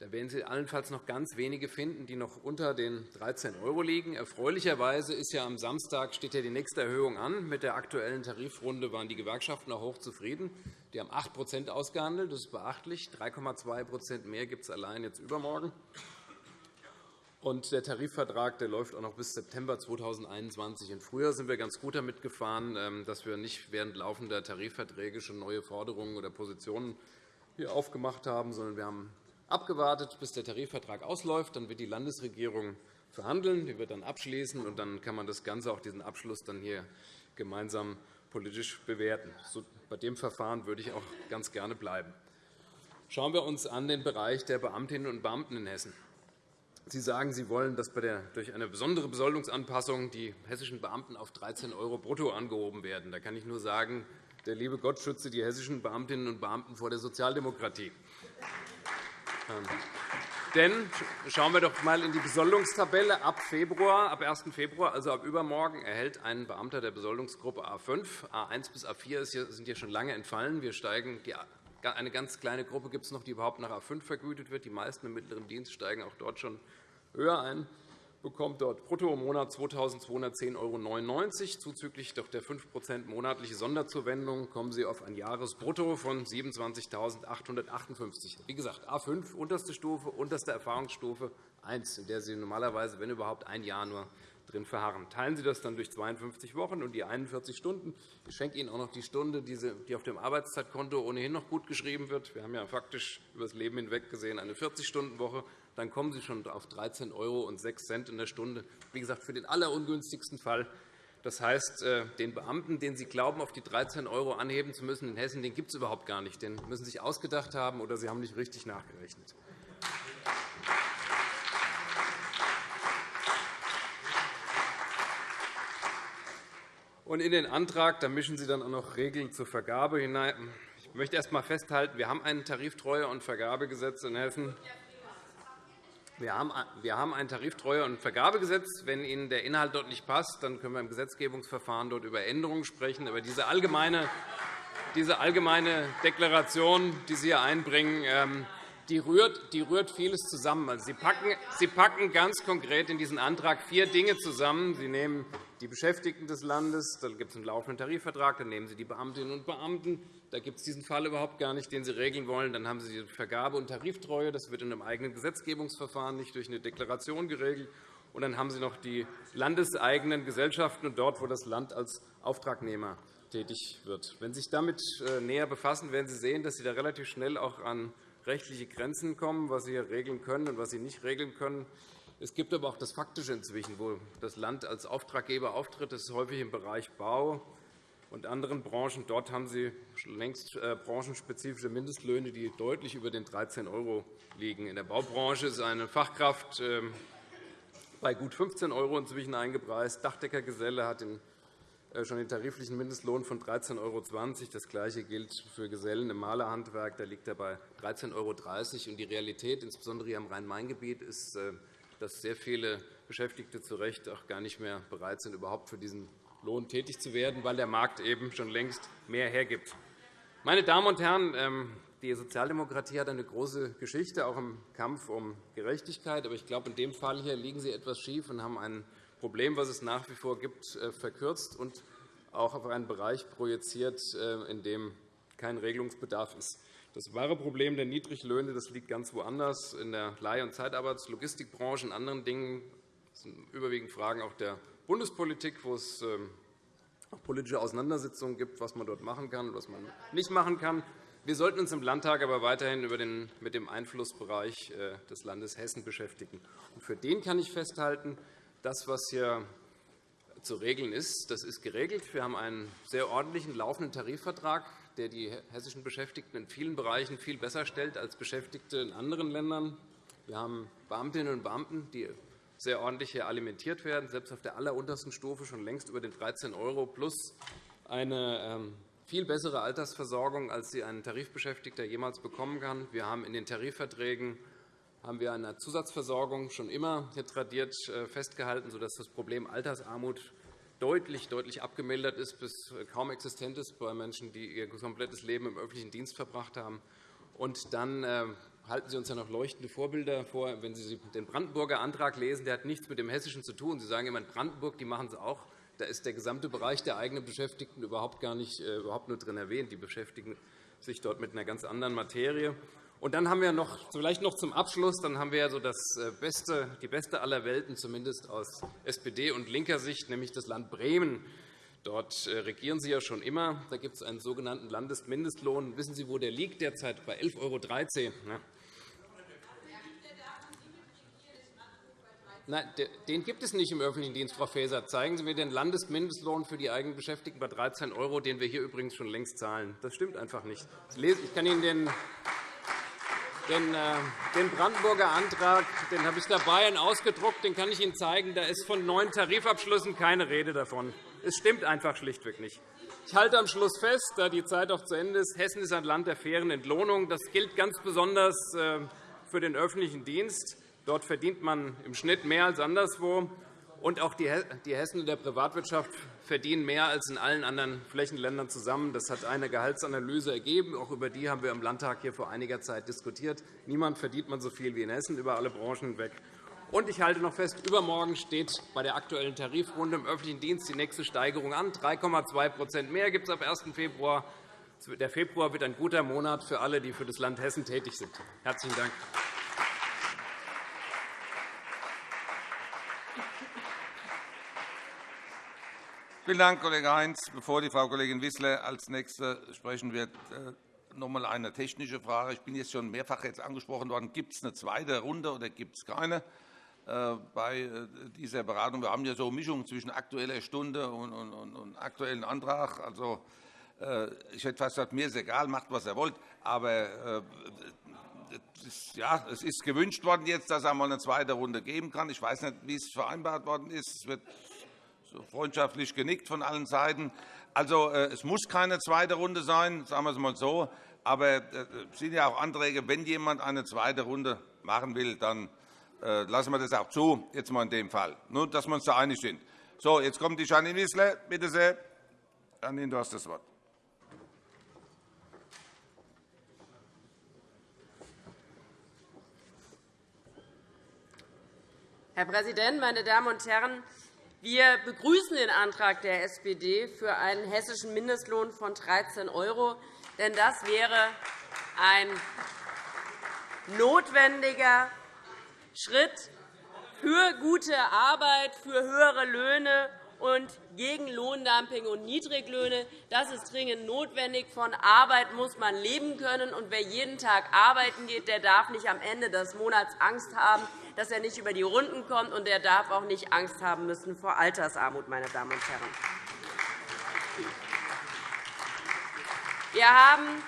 E: Da werden Sie allenfalls noch ganz wenige finden, die noch unter den 13 € liegen. Erfreulicherweise ist ja am Samstag steht ja die nächste Erhöhung an. Mit der aktuellen Tarifrunde waren die Gewerkschaften auch hoch zufrieden. Die haben 8% ausgehandelt. Das ist beachtlich. 3,2% mehr gibt es allein jetzt übermorgen. Und der Tarifvertrag der läuft auch noch bis September 2021. Im Frühjahr sind wir ganz gut damit gefahren, ähm, dass wir nicht während laufender Tarifverträge schon neue Forderungen oder Positionen hier aufgemacht haben, sondern wir haben abgewartet, bis der Tarifvertrag ausläuft. Dann wird die Landesregierung verhandeln, die wird dann abschließen, und dann kann man das Ganze, auch diesen Abschluss, dann hier gemeinsam politisch bewerten. Bei dem Verfahren würde ich auch ganz gerne bleiben. Schauen wir uns an den Bereich der Beamtinnen und Beamten in Hessen. Sie sagen, Sie wollen, dass durch eine besondere Besoldungsanpassung die hessischen Beamten auf 13 € brutto angehoben werden. Da kann ich nur sagen, der liebe Gott schütze die hessischen Beamtinnen und Beamten vor der Sozialdemokratie. Ähm, denn schauen wir doch einmal in die Besoldungstabelle. Ab Februar, ab 1. Februar, also ab übermorgen, erhält ein Beamter der Besoldungsgruppe A5, A1 bis A4 sind hier schon lange entfallen. Wir steigen eine ganz kleine Gruppe gibt es noch, die überhaupt nach A5 vergütet wird. Die meisten im mittleren Dienst steigen auch dort schon höher ein bekommt dort brutto im Monat 2.210,99 €. Zuzüglich der 5% monatliche Sonderzuwendung kommen Sie auf ein Jahresbrutto von 27.858 Wie gesagt, A 5, unterste Stufe, unterste Erfahrungsstufe 1, in der Sie normalerweise, wenn überhaupt, ein Jahr nur drin verharren. Teilen Sie das dann durch 52 Wochen und die 41 Stunden. Ich schenke Ihnen auch noch die Stunde, die auf dem Arbeitszeitkonto ohnehin noch gut geschrieben wird. Wir haben ja faktisch über das Leben hinweg gesehen eine 40-Stunden-Woche. Dann kommen Sie schon auf 13,06 € in der Stunde. Wie gesagt, für den allerungünstigsten Fall. Das heißt, äh, den Beamten, den Sie glauben, auf die 13 € anheben zu müssen in Hessen, den gibt es überhaupt gar nicht. Den müssen Sie sich ausgedacht haben, oder Sie haben nicht richtig nachgerechnet. Und in den Antrag da mischen Sie dann auch noch Regeln zur Vergabe hinein. Ich möchte erst einmal festhalten, wir haben ein Tariftreue- und Vergabegesetz in Hessen. Wir haben ein Tariftreue- und Vergabegesetz. Wenn Ihnen der Inhalt dort nicht passt, dann können wir im Gesetzgebungsverfahren dort über Änderungen sprechen. Aber diese allgemeine, diese allgemeine Deklaration, die Sie hier einbringen, ähm, die rührt, die rührt vieles zusammen. Also Sie, packen, Sie packen ganz konkret in diesen Antrag vier Dinge zusammen. Sie nehmen die Beschäftigten des Landes, dann gibt es einen laufenden Tarifvertrag, dann nehmen Sie die Beamtinnen und Beamten. Da gibt es diesen Fall überhaupt gar nicht, den Sie regeln wollen. Dann haben Sie die Vergabe- und Tariftreue. Das wird in einem eigenen Gesetzgebungsverfahren, nicht durch eine Deklaration geregelt. Und dann haben Sie noch die landeseigenen Gesellschaften und dort, wo das Land als Auftragnehmer tätig wird. Wenn Sie sich damit äh, näher befassen, werden Sie sehen, dass Sie da relativ schnell auch an rechtliche Grenzen kommen, was Sie hier regeln können und was Sie nicht regeln können. Es gibt aber auch das Faktische inzwischen, wo das Land als Auftraggeber auftritt. Das ist häufig im Bereich Bau und anderen Branchen. Dort haben Sie längst äh, branchenspezifische Mindestlöhne, die deutlich über den 13 € liegen. In der Baubranche ist eine Fachkraft ähm, bei gut 15 € inzwischen eingepreist. Dachdeckergeselle hat äh, schon den tariflichen Mindestlohn von 13,20 €. Das Gleiche gilt für Gesellen im Malerhandwerk. Da liegt er bei 13,30 €. Die Realität, insbesondere hier im Rhein-Main-Gebiet, ist, äh, dass sehr viele Beschäftigte zu Recht auch gar nicht mehr bereit sind, überhaupt für diesen Lohn tätig zu werden, weil der Markt eben schon längst mehr hergibt. Meine Damen und Herren, ähm, die Sozialdemokratie hat eine große Geschichte, auch im Kampf um Gerechtigkeit. Aber ich glaube, in dem Fall hier liegen Sie etwas schief und haben einen Problem, das es nach wie vor gibt, äh, verkürzt und auch auf einen Bereich projiziert, äh, in dem kein Regelungsbedarf ist. Das wahre Problem der Niedriglöhne das liegt ganz woanders, in der Leih- und Zeitarbeits-, Logistikbranche und anderen Dingen. Das sind überwiegend Fragen auch der Bundespolitik, wo es ähm, auch politische Auseinandersetzungen gibt, was man dort machen kann und was man nicht machen kann. Wir sollten uns im Landtag aber weiterhin mit dem Einflussbereich äh, des Landes Hessen beschäftigen. Für den kann ich festhalten, das, was hier zu regeln ist, das ist geregelt. Wir haben einen sehr ordentlichen laufenden Tarifvertrag, der die hessischen Beschäftigten in vielen Bereichen viel besser stellt als Beschäftigte in anderen Ländern. Wir haben Beamtinnen und Beamten, die sehr ordentlich hier alimentiert werden, selbst auf der alleruntersten Stufe schon längst über den 13 € plus eine ähm, viel bessere Altersversorgung, als sie ein Tarifbeschäftigter jemals bekommen kann. Wir haben in den Tarifverträgen haben wir der Zusatzversorgung schon immer tradiert äh, festgehalten, sodass das Problem Altersarmut deutlich, deutlich abgemildert ist, bis kaum existent ist bei Menschen, die ihr komplettes Leben im öffentlichen Dienst verbracht haben. Und dann äh, halten Sie uns ja noch leuchtende Vorbilder vor. Wenn Sie den Brandenburger Antrag lesen, der hat nichts mit dem Hessischen zu tun. Sie sagen immer, in Brandenburg die machen es auch. Da ist der gesamte Bereich der eigenen Beschäftigten überhaupt gar nicht äh, überhaupt nur drin erwähnt. Die beschäftigen sich dort mit einer ganz anderen Materie. Und dann haben wir noch, vielleicht noch zum Abschluss, dann haben wir so das äh, beste, die beste aller Welten, zumindest aus SPD und linker Sicht, nämlich das Land Bremen. Dort äh, regieren Sie ja schon immer. Da gibt es einen sogenannten Landesmindestlohn. Wissen Sie, wo der liegt derzeit? Bei 11,13 €. Nein, den gibt es nicht im öffentlichen Dienst, Frau Faeser. Zeigen Sie mir den Landesmindestlohn für die Eigenbeschäftigten bei 13 €, den wir hier übrigens schon längst zahlen. Das stimmt einfach nicht. Ich kann Ihnen den äh, den Brandenburger Antrag den habe ich dabei und ausgedruckt. Den kann ich Ihnen zeigen. Da ist von neuen Tarifabschlüssen keine Rede davon. Es stimmt einfach schlichtweg nicht. Ich halte am Schluss fest, da die Zeit auch zu Ende ist, Hessen ist ein Land der fairen Entlohnung. Das gilt ganz besonders äh, für den öffentlichen Dienst. Dort verdient man im Schnitt mehr als anderswo. Und auch die Hessen in der Privatwirtschaft verdienen mehr als in allen anderen Flächenländern zusammen. Das hat eine Gehaltsanalyse ergeben. Auch über die haben wir im Landtag hier vor einiger Zeit diskutiert. Niemand verdient man so viel wie in Hessen über alle Branchen hinweg. Und ich halte noch fest, übermorgen steht bei der aktuellen Tarifrunde im öffentlichen Dienst die nächste Steigerung an. 3,2% mehr gibt es ab 1. Februar. Der Februar wird ein guter Monat für alle, die für das Land Hessen tätig sind. Herzlichen Dank.
A: Vielen Dank, Kollege Heinz. Bevor die Frau Kollegin Wissler als Nächste sprechen wird, äh, noch einmal eine technische Frage. Ich bin jetzt schon mehrfach jetzt angesprochen worden. Gibt es eine zweite Runde oder gibt es keine äh, bei äh, dieser Beratung? Wir haben ja so eine Mischung zwischen Aktueller Stunde und, aktuellen Antrag. Also, ich hätte fast gesagt, mir ist egal, macht, was ihr wollt. Aber ja, es ist gewünscht worden, jetzt, dass es einmal eine zweite Runde geben kann. Ich weiß nicht, wie es vereinbart worden ist. Es wird freundschaftlich genickt von allen Seiten. Also, äh, es muss keine zweite Runde sein, sagen wir es einmal so. Aber äh, es sind ja auch Anträge, wenn jemand eine zweite Runde machen will, dann äh, lassen wir das auch zu, jetzt mal in dem Fall. Nur, dass wir uns da einig sind. So, jetzt kommt die Janine Wissler. Bitte sehr. Janine, du hast das Wort.
F: Herr Präsident, meine Damen und Herren! Wir begrüßen den Antrag der SPD für einen hessischen Mindestlohn von 13 €, denn das wäre ein notwendiger Schritt für gute Arbeit, für höhere Löhne und gegen Lohndumping und Niedriglöhne. Das ist dringend notwendig. Von Arbeit muss man leben können. Und wer jeden Tag arbeiten geht, der darf nicht am Ende des Monats Angst haben, dass er nicht über die Runden kommt, und er darf auch nicht Angst haben müssen vor Altersarmut, meine Damen und Herren. Wir haben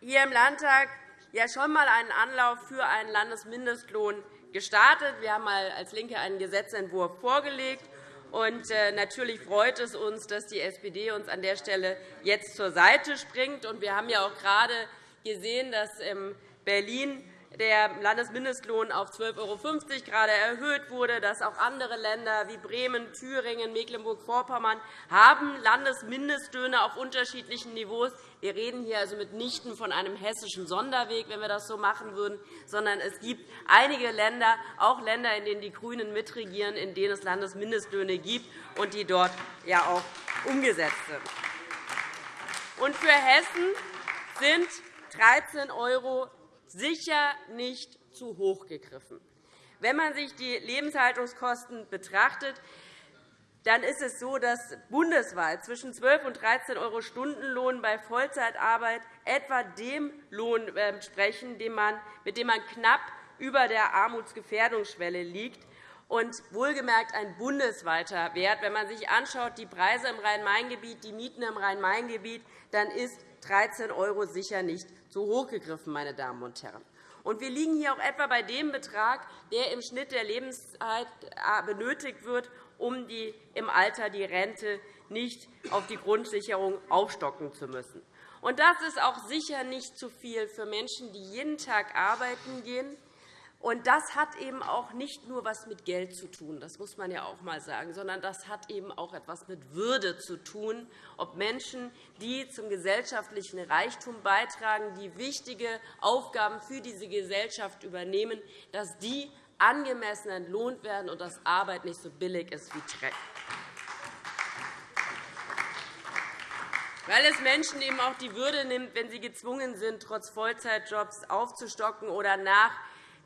F: hier im Landtag ja schon einmal einen Anlauf für einen Landesmindestlohn gestartet. Wir haben als LINKE einen Gesetzentwurf vorgelegt. Und äh, natürlich freut es uns, dass die SPD uns an der Stelle jetzt zur Seite springt. Und wir haben ja auch gerade gesehen, dass in Berlin der Landesmindestlohn auf 12,50 € gerade erhöht wurde, dass auch andere Länder wie Bremen, Thüringen, Mecklenburg-Vorpommern haben Landesmindestlöhne auf unterschiedlichen Niveaus. Wir reden hier also mitnichten von einem hessischen Sonderweg, wenn wir das so machen würden, sondern es gibt einige Länder, auch Länder, in denen die GRÜNEN mitregieren, in denen es Landesmindestlöhne gibt und die dort ja auch umgesetzt sind. Und für Hessen sind 13 € sicher nicht zu hoch gegriffen. Wenn man sich die Lebenshaltungskosten betrachtet, dann ist es so, dass bundesweit zwischen 12 und 13 € Stundenlohn bei Vollzeitarbeit etwa dem Lohn ähm, sprechen, mit dem man knapp über der Armutsgefährdungsschwelle liegt und wohlgemerkt ein bundesweiter Wert. Wenn man sich anschaut, die Preise im Rhein-Main-Gebiet, die Mieten im Rhein-Main-Gebiet, dann ist 13 € sicher nicht zu hoch gegriffen, meine Damen und Herren. Und wir liegen hier auch etwa bei dem Betrag, der im Schnitt der Lebenszeit äh, benötigt wird, um die, im Alter die Rente nicht auf die Grundsicherung aufstocken zu müssen. Und das ist auch sicher nicht zu viel für Menschen, die jeden Tag arbeiten gehen Und das hat eben auch nicht nur etwas mit Geld zu tun, das muss man ja auch einmal sagen, sondern das hat eben auch etwas mit Würde zu tun, ob Menschen, die zum gesellschaftlichen Reichtum beitragen, die wichtige Aufgaben für diese Gesellschaft übernehmen, dass die angemessen entlohnt werden und dass Arbeit nicht so billig ist wie Dreck. weil es Menschen eben auch die Würde nimmt, wenn sie gezwungen sind, trotz Vollzeitjobs aufzustocken oder nach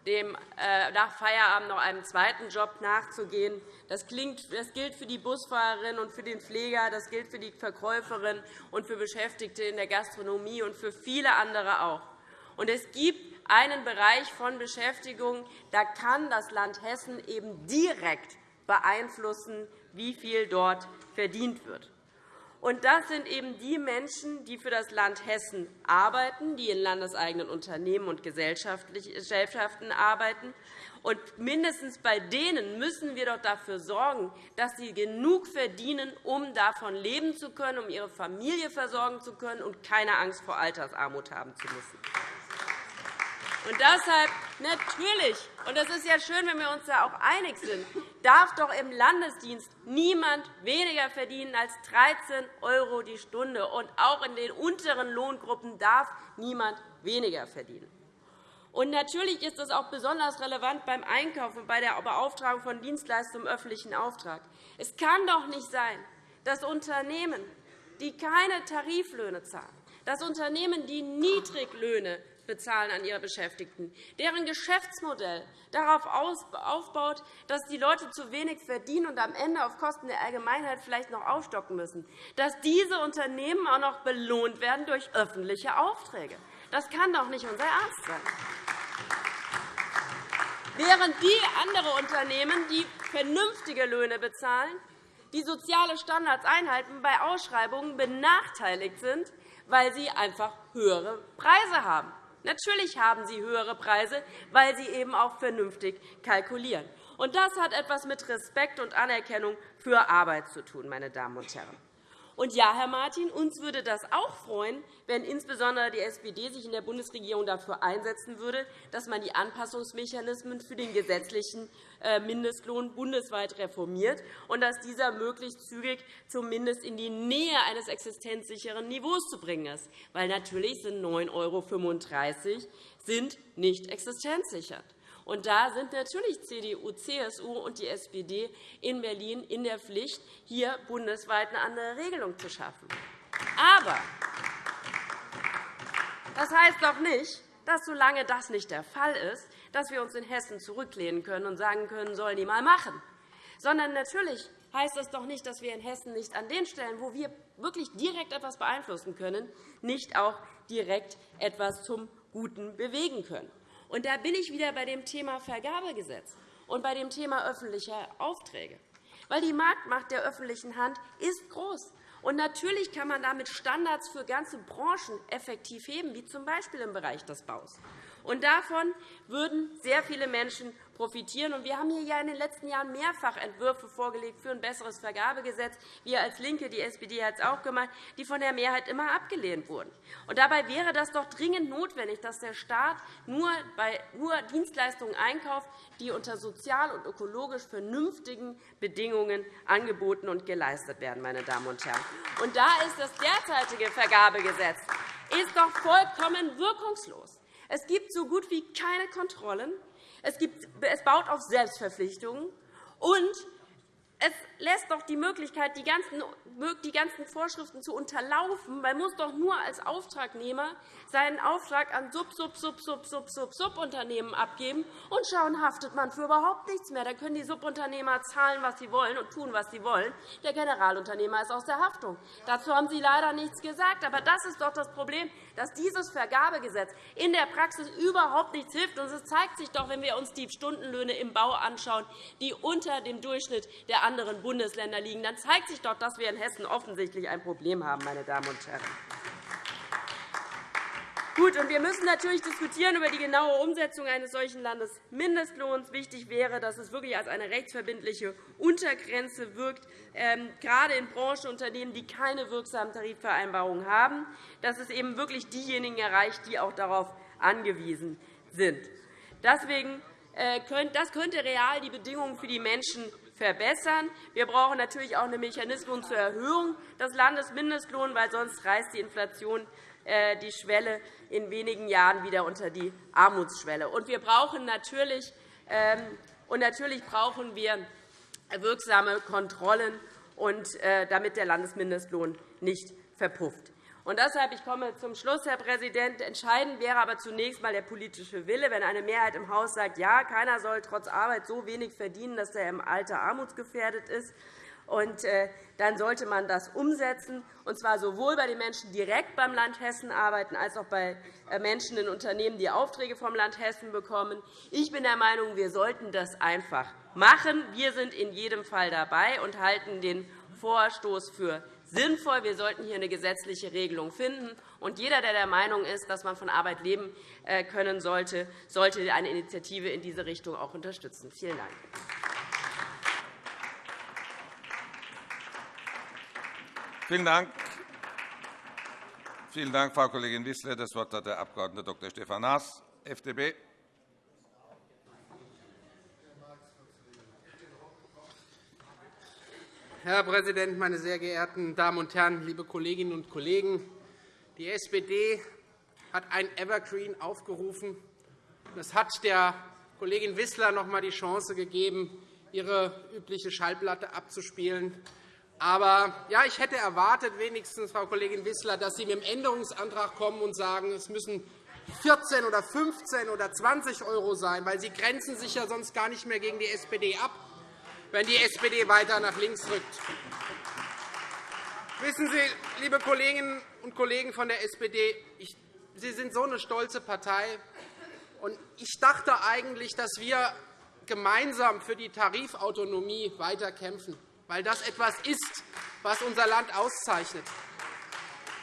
F: dem, äh, nach Feierabend noch einem zweiten Job nachzugehen. Das, klingt, das gilt für die Busfahrerin und für den Pfleger, das gilt für die Verkäuferin und für Beschäftigte in der Gastronomie und für viele andere auch. Und es gibt einen Bereich von Beschäftigung, da kann das Land Hessen eben direkt beeinflussen, wie viel dort verdient wird. Und das sind eben die Menschen, die für das Land Hessen arbeiten, die in landeseigenen Unternehmen und Gesellschaften arbeiten. Und mindestens bei denen müssen wir doch dafür sorgen, dass sie genug verdienen, um davon leben zu können, um ihre Familie versorgen zu können und keine Angst vor Altersarmut haben zu müssen. Und deshalb natürlich, und das ist ja schön, wenn wir uns da auch einig sind, darf doch im Landesdienst niemand weniger verdienen als 13 € die Stunde. Und auch in den unteren Lohngruppen darf niemand weniger verdienen. Und natürlich ist das auch besonders relevant beim Einkauf und bei der Beauftragung von Dienstleistungen im öffentlichen Auftrag. Es kann doch nicht sein, dass Unternehmen, die keine Tariflöhne zahlen, dass Unternehmen, die Niedriglöhne bezahlen an ihre Beschäftigten, deren Geschäftsmodell darauf aufbaut, dass die Leute zu wenig verdienen und am Ende auf Kosten der Allgemeinheit vielleicht noch aufstocken müssen, dass diese Unternehmen auch noch belohnt werden durch öffentliche Aufträge. Das kann doch nicht unser Ernst sein. Während die andere Unternehmen, die vernünftige Löhne bezahlen, die soziale Standards einhalten, bei Ausschreibungen benachteiligt sind, weil sie einfach höhere Preise haben. Natürlich haben sie höhere Preise, weil sie eben auch vernünftig kalkulieren. Und das hat etwas mit Respekt und Anerkennung für Arbeit zu tun, meine Damen und Herren. Und ja, Herr Martin, uns würde das auch freuen, wenn insbesondere die SPD sich in der Bundesregierung dafür einsetzen würde, dass man die Anpassungsmechanismen für den gesetzlichen Mindestlohn bundesweit reformiert und dass dieser möglichst zügig zumindest in die Nähe eines existenzsicheren Niveaus zu bringen ist. Weil natürlich sind 9,35 € sind nicht existenzsichert. Und da sind natürlich CDU, CSU und die SPD in Berlin in der Pflicht, hier bundesweit eine andere Regelung zu schaffen. Aber das heißt doch nicht, dass, solange das nicht der Fall ist, dass wir uns in Hessen zurücklehnen können und sagen können, sollen die mal machen. Sondern natürlich heißt das doch nicht, dass wir in Hessen nicht an den Stellen, wo wir wirklich direkt etwas beeinflussen können, nicht auch direkt etwas zum Guten bewegen können. Und da bin ich wieder bei dem Thema Vergabegesetz und bei dem Thema öffentlicher Aufträge. Weil die Marktmacht der öffentlichen Hand ist groß. Und natürlich kann man damit Standards für ganze Branchen effektiv heben, wie z. B. im Bereich des Baus. Und davon würden sehr viele Menschen profitieren. Wir haben hier in den letzten Jahren mehrfach Entwürfe vorgelegt für ein besseres Vergabegesetz. Wir als LINKE, die SPD hat es auch gemacht, die von der Mehrheit immer abgelehnt wurden. Und dabei wäre das doch dringend notwendig, dass der Staat nur, bei, nur Dienstleistungen einkauft, die unter sozial und ökologisch vernünftigen Bedingungen angeboten und geleistet werden. Meine Damen und Herren. Und da ist das derzeitige Vergabegesetz ist doch vollkommen wirkungslos. Es gibt so gut wie keine Kontrollen. Es, gibt, es baut auf Selbstverpflichtungen. Und es lässt doch die Möglichkeit, die ganzen, die ganzen Vorschriften zu unterlaufen. Man muss doch nur als Auftragnehmer seinen Auftrag an Sub, Sub, Sub, Sub, Sub, Sub, Subunternehmen abgeben und schauen, haftet man für überhaupt nichts mehr. Da können die Subunternehmer zahlen, was sie wollen und tun, was sie wollen. Der Generalunternehmer ist aus der Haftung. Dazu haben Sie leider nichts gesagt. Aber das ist doch das Problem, dass dieses Vergabegesetz in der Praxis überhaupt nichts hilft. Und es zeigt sich doch, wenn wir uns die Stundenlöhne im Bau anschauen, die unter dem Durchschnitt der anderen Bundesländer liegen, dann zeigt sich doch, dass wir in Hessen offensichtlich ein Problem haben, meine Damen und Herren. Gut, und wir müssen natürlich diskutieren über die genaue Umsetzung eines solchen Landesmindestlohns. Wichtig wäre, dass es wirklich als eine rechtsverbindliche Untergrenze wirkt, ähm, gerade in Branchenunternehmen, die keine wirksamen Tarifvereinbarungen haben, dass es eben wirklich diejenigen erreicht, die auch darauf angewiesen sind. Deswegen äh, das könnte real die Bedingungen für die Menschen verbessern. Wir brauchen natürlich auch einen Mechanismus zur Erhöhung des Landesmindestlohns, weil sonst reißt die Inflation äh, die Schwelle in wenigen Jahren wieder unter die Armutsschwelle. Und wir brauchen natürlich, ähm, und natürlich brauchen wir wirksame Kontrollen, äh, damit der Landesmindestlohn nicht verpufft. Und deshalb, ich komme zum Schluss, Herr Präsident, entscheidend wäre aber zunächst einmal der politische Wille. Wenn eine Mehrheit im Haus sagt, ja, keiner soll trotz Arbeit so wenig verdienen, dass er im Alter armutsgefährdet ist, und, äh, dann sollte man das umsetzen, und zwar sowohl bei den Menschen, die direkt beim Land Hessen arbeiten, als auch bei äh, Menschen in Unternehmen, die Aufträge vom Land Hessen bekommen. Ich bin der Meinung, wir sollten das einfach machen. Wir sind in jedem Fall dabei und halten den Vorstoß für sinnvoll. Wir sollten hier eine gesetzliche Regelung finden. Und jeder, der der Meinung ist, dass man von Arbeit leben äh, können sollte, sollte eine Initiative in diese Richtung auch unterstützen. Vielen Dank.
A: Vielen Dank. Vielen Dank, Frau Kollegin Wissler. Das Wort hat der Abg. Dr. Stefan Naas, FDP.
G: Herr Präsident, meine sehr geehrten Damen und Herren, liebe Kolleginnen und Kollegen! Die SPD hat ein Evergreen aufgerufen. Es hat der Kollegin Wissler noch einmal die Chance gegeben, ihre übliche Schallplatte abzuspielen. Aber ja, ich hätte erwartet, wenigstens, Frau Kollegin Wissler, dass Sie mit dem Änderungsantrag kommen und sagen, es müssen 14 oder 15 oder 20 € sein, weil Sie grenzen sich ja sonst gar nicht mehr gegen die SPD ab wenn die SPD weiter nach links rückt. Wissen Sie, liebe Kolleginnen und Kollegen von der SPD, Sie sind so eine stolze Partei. Und ich dachte eigentlich, dass wir gemeinsam für die Tarifautonomie weiterkämpfen, weil das etwas ist, was unser Land auszeichnet.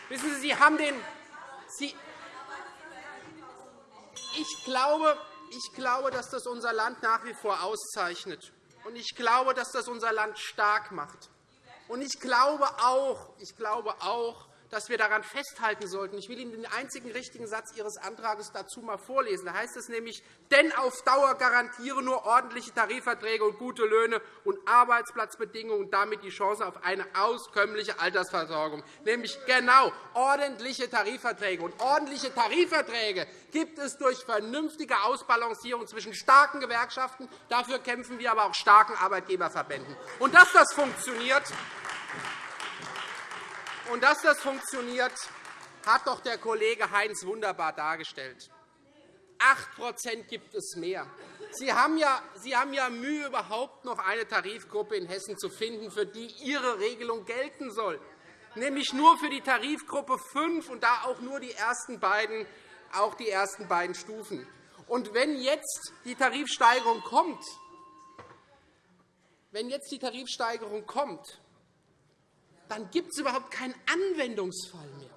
G: Wissen Sie, Sie haben den Sie ich glaube, ich glaube, dass das unser Land nach wie vor auszeichnet. Und ich glaube, dass das unser Land stark macht. Und ich glaube auch, ich glaube auch dass wir daran festhalten sollten. Ich will Ihnen den einzigen richtigen Satz Ihres Antrags dazu einmal vorlesen. Da heißt es nämlich, denn auf Dauer garantieren nur ordentliche Tarifverträge und gute Löhne und Arbeitsplatzbedingungen und damit die Chance auf eine auskömmliche Altersversorgung. Nämlich genau ordentliche Tarifverträge. Und ordentliche Tarifverträge gibt es durch vernünftige Ausbalancierung zwischen starken Gewerkschaften. Dafür kämpfen wir aber auch starken Arbeitgeberverbänden. Und dass das funktioniert, und dass das funktioniert, hat doch der Kollege Heinz wunderbar dargestellt. 8% gibt es mehr. Sie haben, ja, Sie haben ja Mühe, überhaupt noch eine Tarifgruppe in Hessen zu finden, für die Ihre Regelung gelten soll, nämlich nur für die Tarifgruppe 5 und da auch nur die ersten beiden, auch die ersten beiden Stufen. Und wenn jetzt die Tarifsteigerung kommt, wenn jetzt die Tarifsteigerung kommt, dann gibt es überhaupt keinen Anwendungsfall mehr.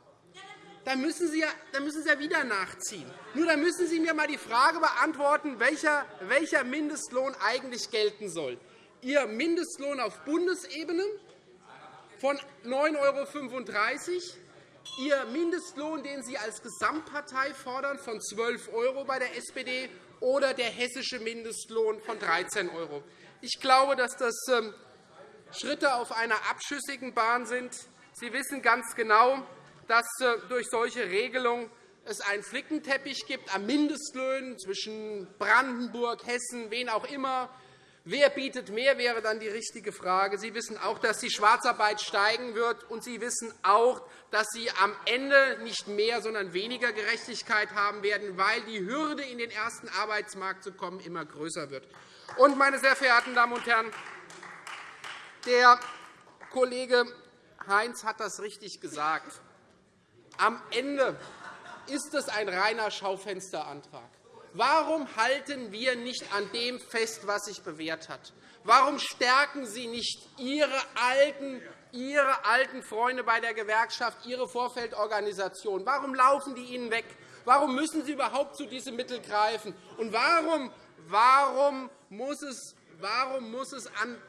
G: Dann müssen, Sie ja, dann müssen Sie ja wieder nachziehen. Nur dann müssen Sie mir einmal die Frage beantworten, welcher, welcher Mindestlohn eigentlich gelten soll. Ihr Mindestlohn auf Bundesebene von 9,35 €, Ihr Mindestlohn, den Sie als Gesamtpartei fordern, von 12 € bei der SPD oder der hessische Mindestlohn von 13 €. Ich glaube, dass das ähm, Schritte auf einer abschüssigen Bahn sind. Sie wissen ganz genau, dass äh, durch solche Regelungen es einen Flickenteppich gibt an Mindestlöhnen zwischen Brandenburg, Hessen, wen auch immer. Wer bietet mehr, wäre dann die richtige Frage. Sie wissen auch, dass die Schwarzarbeit steigen wird, und Sie wissen auch, dass Sie am Ende nicht mehr, sondern weniger Gerechtigkeit haben werden, weil die Hürde, in den ersten Arbeitsmarkt zu kommen, immer größer wird. Und, meine sehr verehrten Damen und Herren, der Kollege Heinz hat das richtig gesagt. Am Ende ist es ein reiner Schaufensterantrag. Warum halten wir nicht an dem fest, was sich bewährt hat? Warum stärken Sie nicht Ihre alten, Ihre alten Freunde bei der Gewerkschaft, Ihre Vorfeldorganisation? Warum laufen die Ihnen weg? Warum müssen Sie überhaupt zu diesem Mittel greifen? Und warum, warum, muss, es, warum muss es an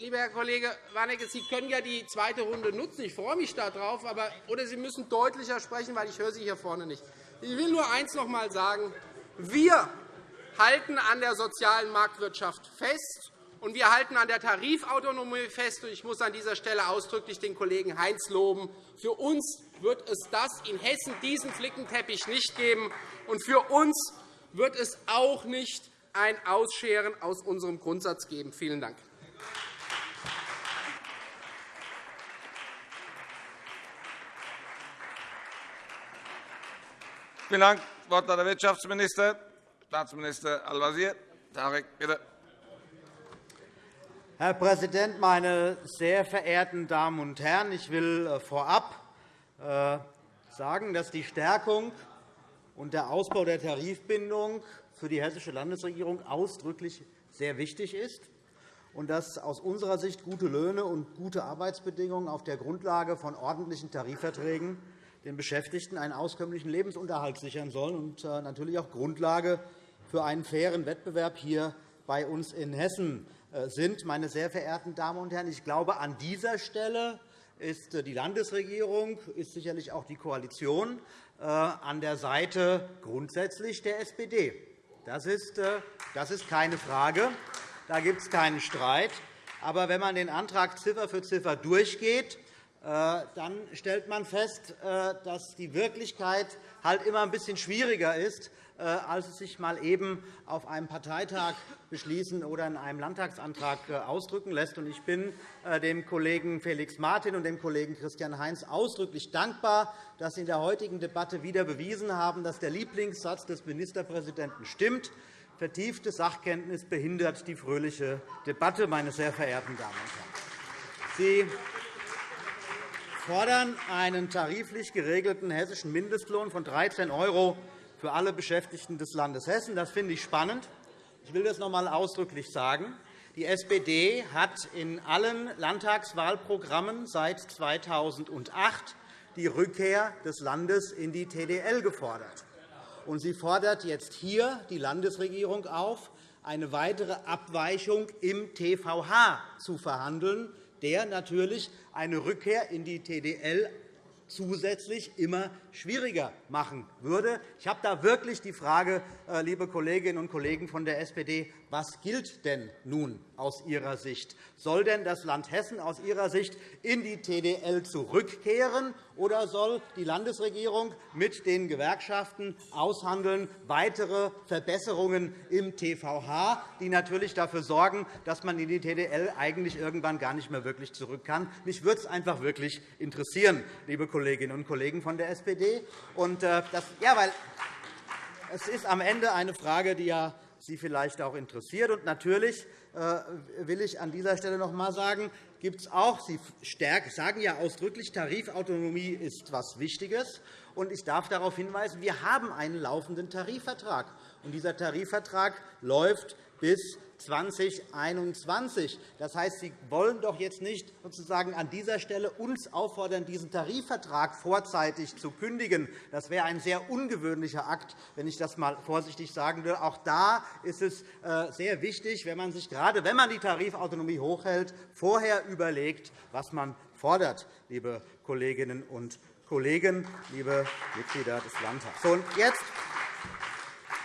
G: lieber Herr Kollege Warnecke, Sie können ja die zweite Runde nutzen. Ich freue mich darauf. Aber, oder Sie müssen deutlicher sprechen, weil ich höre Sie hier vorne nicht. Ich will nur eines noch einmal sagen. Wir halten an der sozialen Marktwirtschaft fest, und wir halten an der Tarifautonomie fest. Ich muss an dieser Stelle ausdrücklich den Kollegen Heinz loben. Für uns wird es das in Hessen diesen Flickenteppich nicht geben. Und für uns wird es auch nicht ein Ausscheren aus unserem Grundsatz geben. Vielen Dank.
A: Vielen Dank. Das Wort hat der Wirtschaftsminister, Staatsminister Al-Wazir. Tarek, bitte.
H: Herr Präsident, meine sehr verehrten Damen und Herren! Ich will äh, vorab äh, sagen, dass die Stärkung und der Ausbau der Tarifbindung für die Hessische Landesregierung ausdrücklich sehr wichtig ist und dass aus unserer Sicht gute Löhne und gute Arbeitsbedingungen auf der Grundlage von ordentlichen Tarifverträgen den Beschäftigten einen auskömmlichen Lebensunterhalt sichern sollen und äh, natürlich auch Grundlage für einen fairen Wettbewerb hier bei uns in Hessen äh, sind. Meine sehr verehrten Damen und Herren, ich glaube, an dieser Stelle ist äh, die Landesregierung, ist sicherlich auch die Koalition an der Seite grundsätzlich der SPD. Das ist, das ist keine Frage. Da gibt es keinen Streit. Aber wenn man den Antrag Ziffer für Ziffer durchgeht, dann stellt man fest, äh, dass die Wirklichkeit halt immer ein bisschen schwieriger ist, äh, als es sich mal eben auf einem Parteitag beschließen oder in einem Landtagsantrag ausdrücken lässt. Ich bin dem Kollegen Felix Martin und dem Kollegen Christian Heinz ausdrücklich dankbar, dass sie in der heutigen Debatte wieder bewiesen haben, dass der Lieblingssatz des Ministerpräsidenten stimmt. Vertiefte Sachkenntnis behindert die fröhliche Debatte, meine sehr verehrten Damen und Herren. Sie fordern einen tariflich geregelten hessischen Mindestlohn von 13 € für alle Beschäftigten des Landes Hessen. Das finde ich spannend. Ich will das noch einmal ausdrücklich sagen. Die SPD hat in allen Landtagswahlprogrammen seit 2008 die Rückkehr des Landes in die TDL gefordert. Und sie fordert jetzt hier die Landesregierung auf, eine weitere Abweichung im TVH zu verhandeln, der natürlich eine Rückkehr in die TDL zusätzlich immer schwieriger machen würde. Ich habe da wirklich die Frage, äh, liebe Kolleginnen und Kollegen von der SPD, was gilt denn nun aus Ihrer Sicht? Soll denn das Land Hessen aus Ihrer Sicht in die TDL zurückkehren, oder soll die Landesregierung mit den Gewerkschaften aushandeln weitere Verbesserungen im TVH, die natürlich dafür sorgen, dass man in die TDL eigentlich irgendwann gar nicht mehr wirklich zurück kann? Mich würde es einfach wirklich interessieren, liebe Kolleginnen und Kollegen von der SPD. Und äh, das, ja, weil es ist am Ende eine Frage, die ja Sie vielleicht auch interessiert. Und natürlich äh, will ich an dieser Stelle noch einmal sagen, gibt es auch, Sie sagen ja ausdrücklich, Tarifautonomie ist etwas Wichtiges. Und ich darf darauf hinweisen, wir haben einen laufenden Tarifvertrag. Und dieser Tarifvertrag läuft bis 2021. Das heißt, Sie wollen doch jetzt nicht sozusagen an dieser Stelle uns auffordern, diesen Tarifvertrag vorzeitig zu kündigen. Das wäre ein sehr ungewöhnlicher Akt, wenn ich das einmal vorsichtig sagen will. Auch da ist es äh, sehr wichtig, wenn man sich gerade wenn man die Tarifautonomie hochhält, vorher überlegt, was man fordert, liebe Kolleginnen und Kollegen, liebe Mitglieder des Landtags. Und jetzt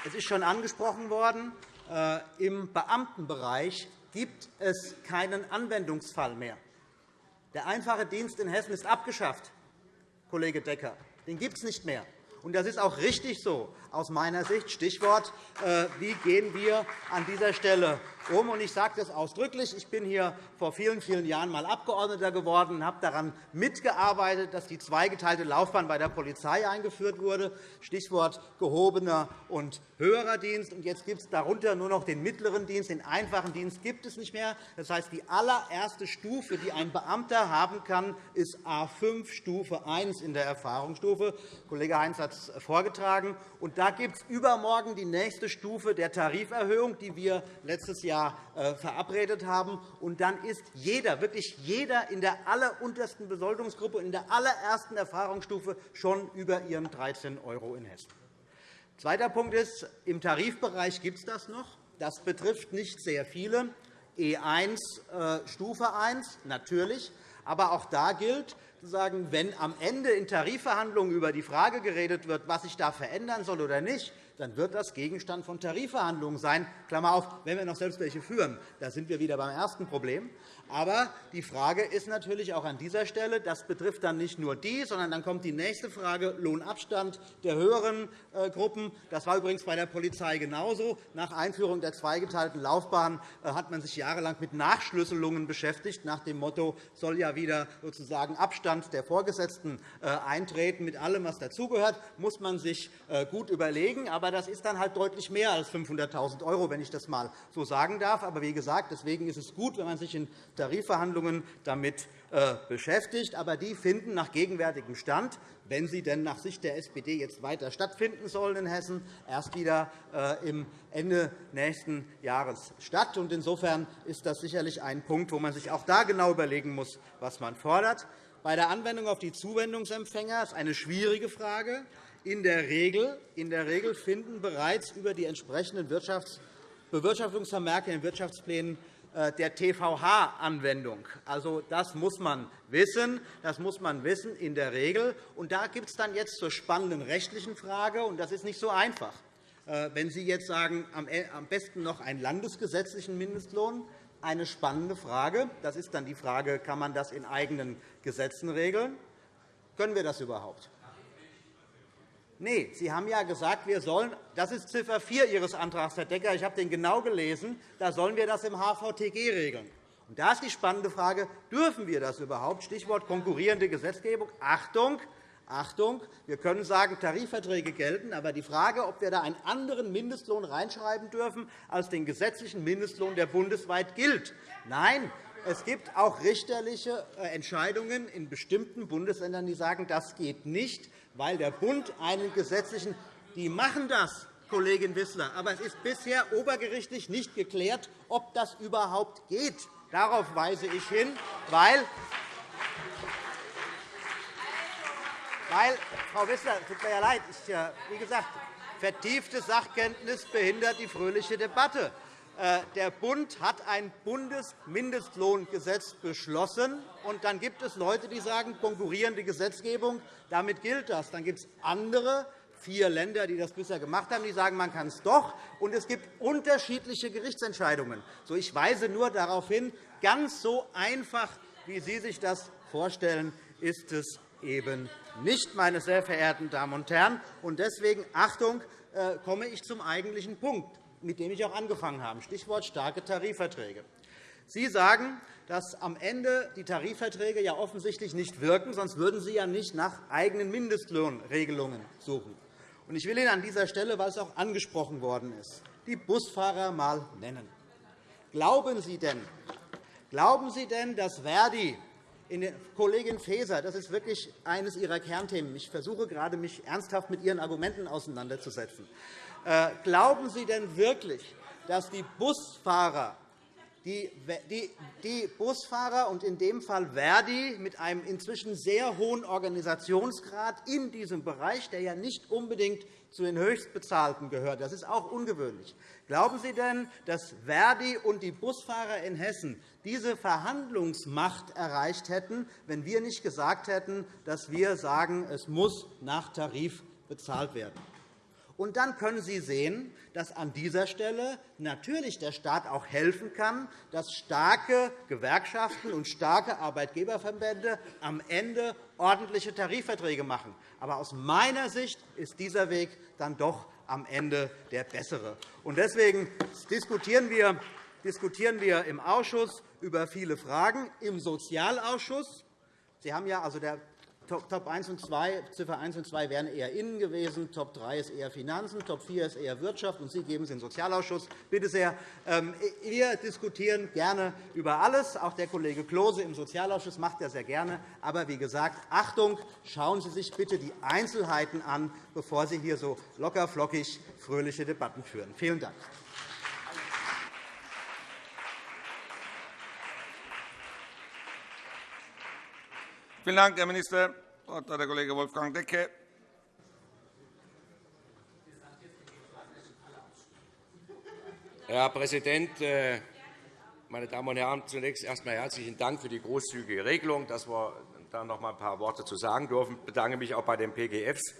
H: es ist schon angesprochen worden, Im Beamtenbereich gibt es keinen Anwendungsfall mehr. Der einfache Dienst in Hessen ist abgeschafft, Kollege Decker. Den gibt es nicht mehr. Und das ist auch richtig so aus meiner Sicht. Stichwort, äh, wie gehen wir an dieser Stelle um? Ich sage das ausdrücklich. Ich bin hier vor vielen, vielen Jahren einmal Abgeordneter geworden und habe daran mitgearbeitet, dass die zweigeteilte Laufbahn bei der Polizei eingeführt wurde. Stichwort gehobener und höherer Dienst. Jetzt gibt es darunter nur noch den mittleren Dienst. Den einfachen Dienst gibt es nicht mehr. Das heißt, die allererste Stufe, die ein Beamter haben kann, ist A5, Stufe 1 in der Erfahrungsstufe. Kollege Heinz hat es vorgetragen. Und da gibt es übermorgen die nächste Stufe der Tariferhöhung, die wir letztes Jahr äh, verabredet haben. Und dann ist jeder, wirklich jeder in der alleruntersten Besoldungsgruppe, in der allerersten Erfahrungsstufe schon über ihren 13 € in Hessen. Zweiter Punkt ist, im Tarifbereich gibt es das noch. Das betrifft nicht sehr viele. E1, äh, Stufe 1, natürlich. Aber auch da gilt, wenn am Ende in Tarifverhandlungen über die Frage geredet wird, was sich da verändern soll oder nicht, dann wird das Gegenstand von Tarifverhandlungen sein. Klammer auf, wenn wir noch selbst welche führen. Da sind wir wieder beim ersten Problem. Aber die Frage ist natürlich auch an dieser Stelle, das betrifft dann nicht nur die, sondern dann kommt die nächste Frage, Lohnabstand der höheren äh, Gruppen. Das war übrigens bei der Polizei genauso. Nach Einführung der zweigeteilten Laufbahn äh, hat man sich jahrelang mit Nachschlüsselungen beschäftigt, nach dem Motto, soll ja wieder sozusagen Abstand der Vorgesetzten äh, eintreten, mit allem, was dazugehört, muss man sich gut überlegen. Aber das ist dann halt deutlich mehr als 500.000 €, wenn ich das einmal so sagen darf. Aber wie gesagt, deswegen ist es gut, wenn man sich in Tarifverhandlungen damit äh, beschäftigt. Aber die finden nach gegenwärtigem Stand, wenn sie denn nach Sicht der SPD jetzt weiter stattfinden sollen in Hessen, erst wieder äh, im Ende nächsten Jahres statt. Insofern ist das sicherlich ein Punkt, wo man sich auch da genau überlegen muss, was man fordert. Bei der Anwendung auf die Zuwendungsempfänger ist eine schwierige Frage. In der Regel, in der Regel finden bereits über die entsprechenden Bewirtschaftungsvermerke in Wirtschaftsplänen der TVH-Anwendung. Also, das muss man wissen. Das muss man wissen in der Regel. Und da gibt es dann jetzt zur spannenden rechtlichen Frage, und das ist nicht so einfach. Äh, wenn Sie jetzt sagen, äh, am besten noch einen landesgesetzlichen Mindestlohn, eine spannende Frage. Das ist dann die Frage, kann man das in eigenen Gesetzen regeln? Können wir das überhaupt? Nee, Sie haben ja gesagt, wir sollen, das ist Ziffer 4 Ihres Antrags, Herr Decker, ich habe den genau gelesen, da sollen wir das im HVTG regeln. Und da ist die spannende Frage, dürfen wir das überhaupt? Stichwort konkurrierende Gesetzgebung. Achtung, Achtung, wir können sagen, Tarifverträge gelten, aber die Frage, ob wir da einen anderen Mindestlohn reinschreiben dürfen als den gesetzlichen Mindestlohn, der bundesweit gilt. Nein, es gibt auch richterliche äh, Entscheidungen in bestimmten Bundesländern, die sagen, das geht nicht weil der Bund einen gesetzlichen die machen das, Kollegin Wissler, aber es ist bisher obergerichtlich nicht geklärt, ob das überhaupt geht. Darauf weise ich hin, weil weil, Frau Wissler, es tut mir ja leid, ich, wie gesagt, vertiefte Sachkenntnis behindert die fröhliche Debatte. Äh, der Bund hat ein Bundesmindestlohngesetz beschlossen. und Dann gibt es Leute, die sagen, konkurrierende Gesetzgebung, damit gilt das. Dann gibt es andere, vier Länder, die das bisher gemacht haben, die sagen, man kann es doch. Und es gibt unterschiedliche Gerichtsentscheidungen. Ich weise nur darauf hin, ganz so einfach, wie Sie sich das vorstellen, ist es eben nicht, meine sehr verehrten Damen und Herren. Und deswegen, Achtung, äh, komme ich zum eigentlichen Punkt mit dem ich auch angefangen habe, Stichwort starke Tarifverträge. Sie sagen, dass am Ende die Tarifverträge ja offensichtlich nicht wirken, sonst würden Sie ja nicht nach eigenen Mindestlohnregelungen suchen. Ich will Ihnen an dieser Stelle, weil es auch angesprochen worden ist, die Busfahrer einmal nennen. Glauben Sie denn, glauben Sie denn dass Verdi Kollegin Faeser, das ist wirklich eines Ihrer Kernthemen. Ich versuche gerade, mich ernsthaft mit Ihren Argumenten auseinanderzusetzen. Äh, glauben Sie denn wirklich, dass die Busfahrer die, Busfahrer und in dem Fall Verdi mit einem inzwischen sehr hohen Organisationsgrad in diesem Bereich, der ja nicht unbedingt zu den Höchstbezahlten gehört. Das ist auch ungewöhnlich. Glauben Sie denn, dass Verdi und die Busfahrer in Hessen diese Verhandlungsmacht erreicht hätten, wenn wir nicht gesagt hätten, dass wir sagen, es muss nach Tarif bezahlt werden? Und dann können Sie sehen, dass an dieser Stelle natürlich der Staat auch helfen kann, dass starke Gewerkschaften und starke Arbeitgeberverbände am Ende ordentliche Tarifverträge machen. Aber aus meiner Sicht ist dieser Weg dann doch am Ende der bessere. Deswegen diskutieren wir diskutieren wir im Ausschuss über viele Fragen. Im Sozialausschuss Sie haben ja, also der Top 1 und 2, Ziffer 1 und 2 wären eher Innen gewesen, Top 3 ist eher Finanzen, Top 4 ist eher Wirtschaft, und Sie geben es in den Sozialausschuss. Bitte sehr. Ähm, wir diskutieren gerne über alles. Auch der Kollege Klose im Sozialausschuss macht das sehr gerne. Aber wie gesagt, Achtung, schauen Sie sich bitte die Einzelheiten an, bevor Sie hier so lockerflockig fröhliche Debatten führen. Vielen Dank.
A: Vielen Dank, Herr Minister. Das Wort hat der Kollege Wolfgang Decke.
B: Herr Präsident, äh, meine Damen und Herren! Zunächst erst einmal herzlichen Dank für die großzügige Regelung, dass wir da noch einmal ein paar Worte zu sagen dürfen. Ich bedanke mich auch bei den PGFs.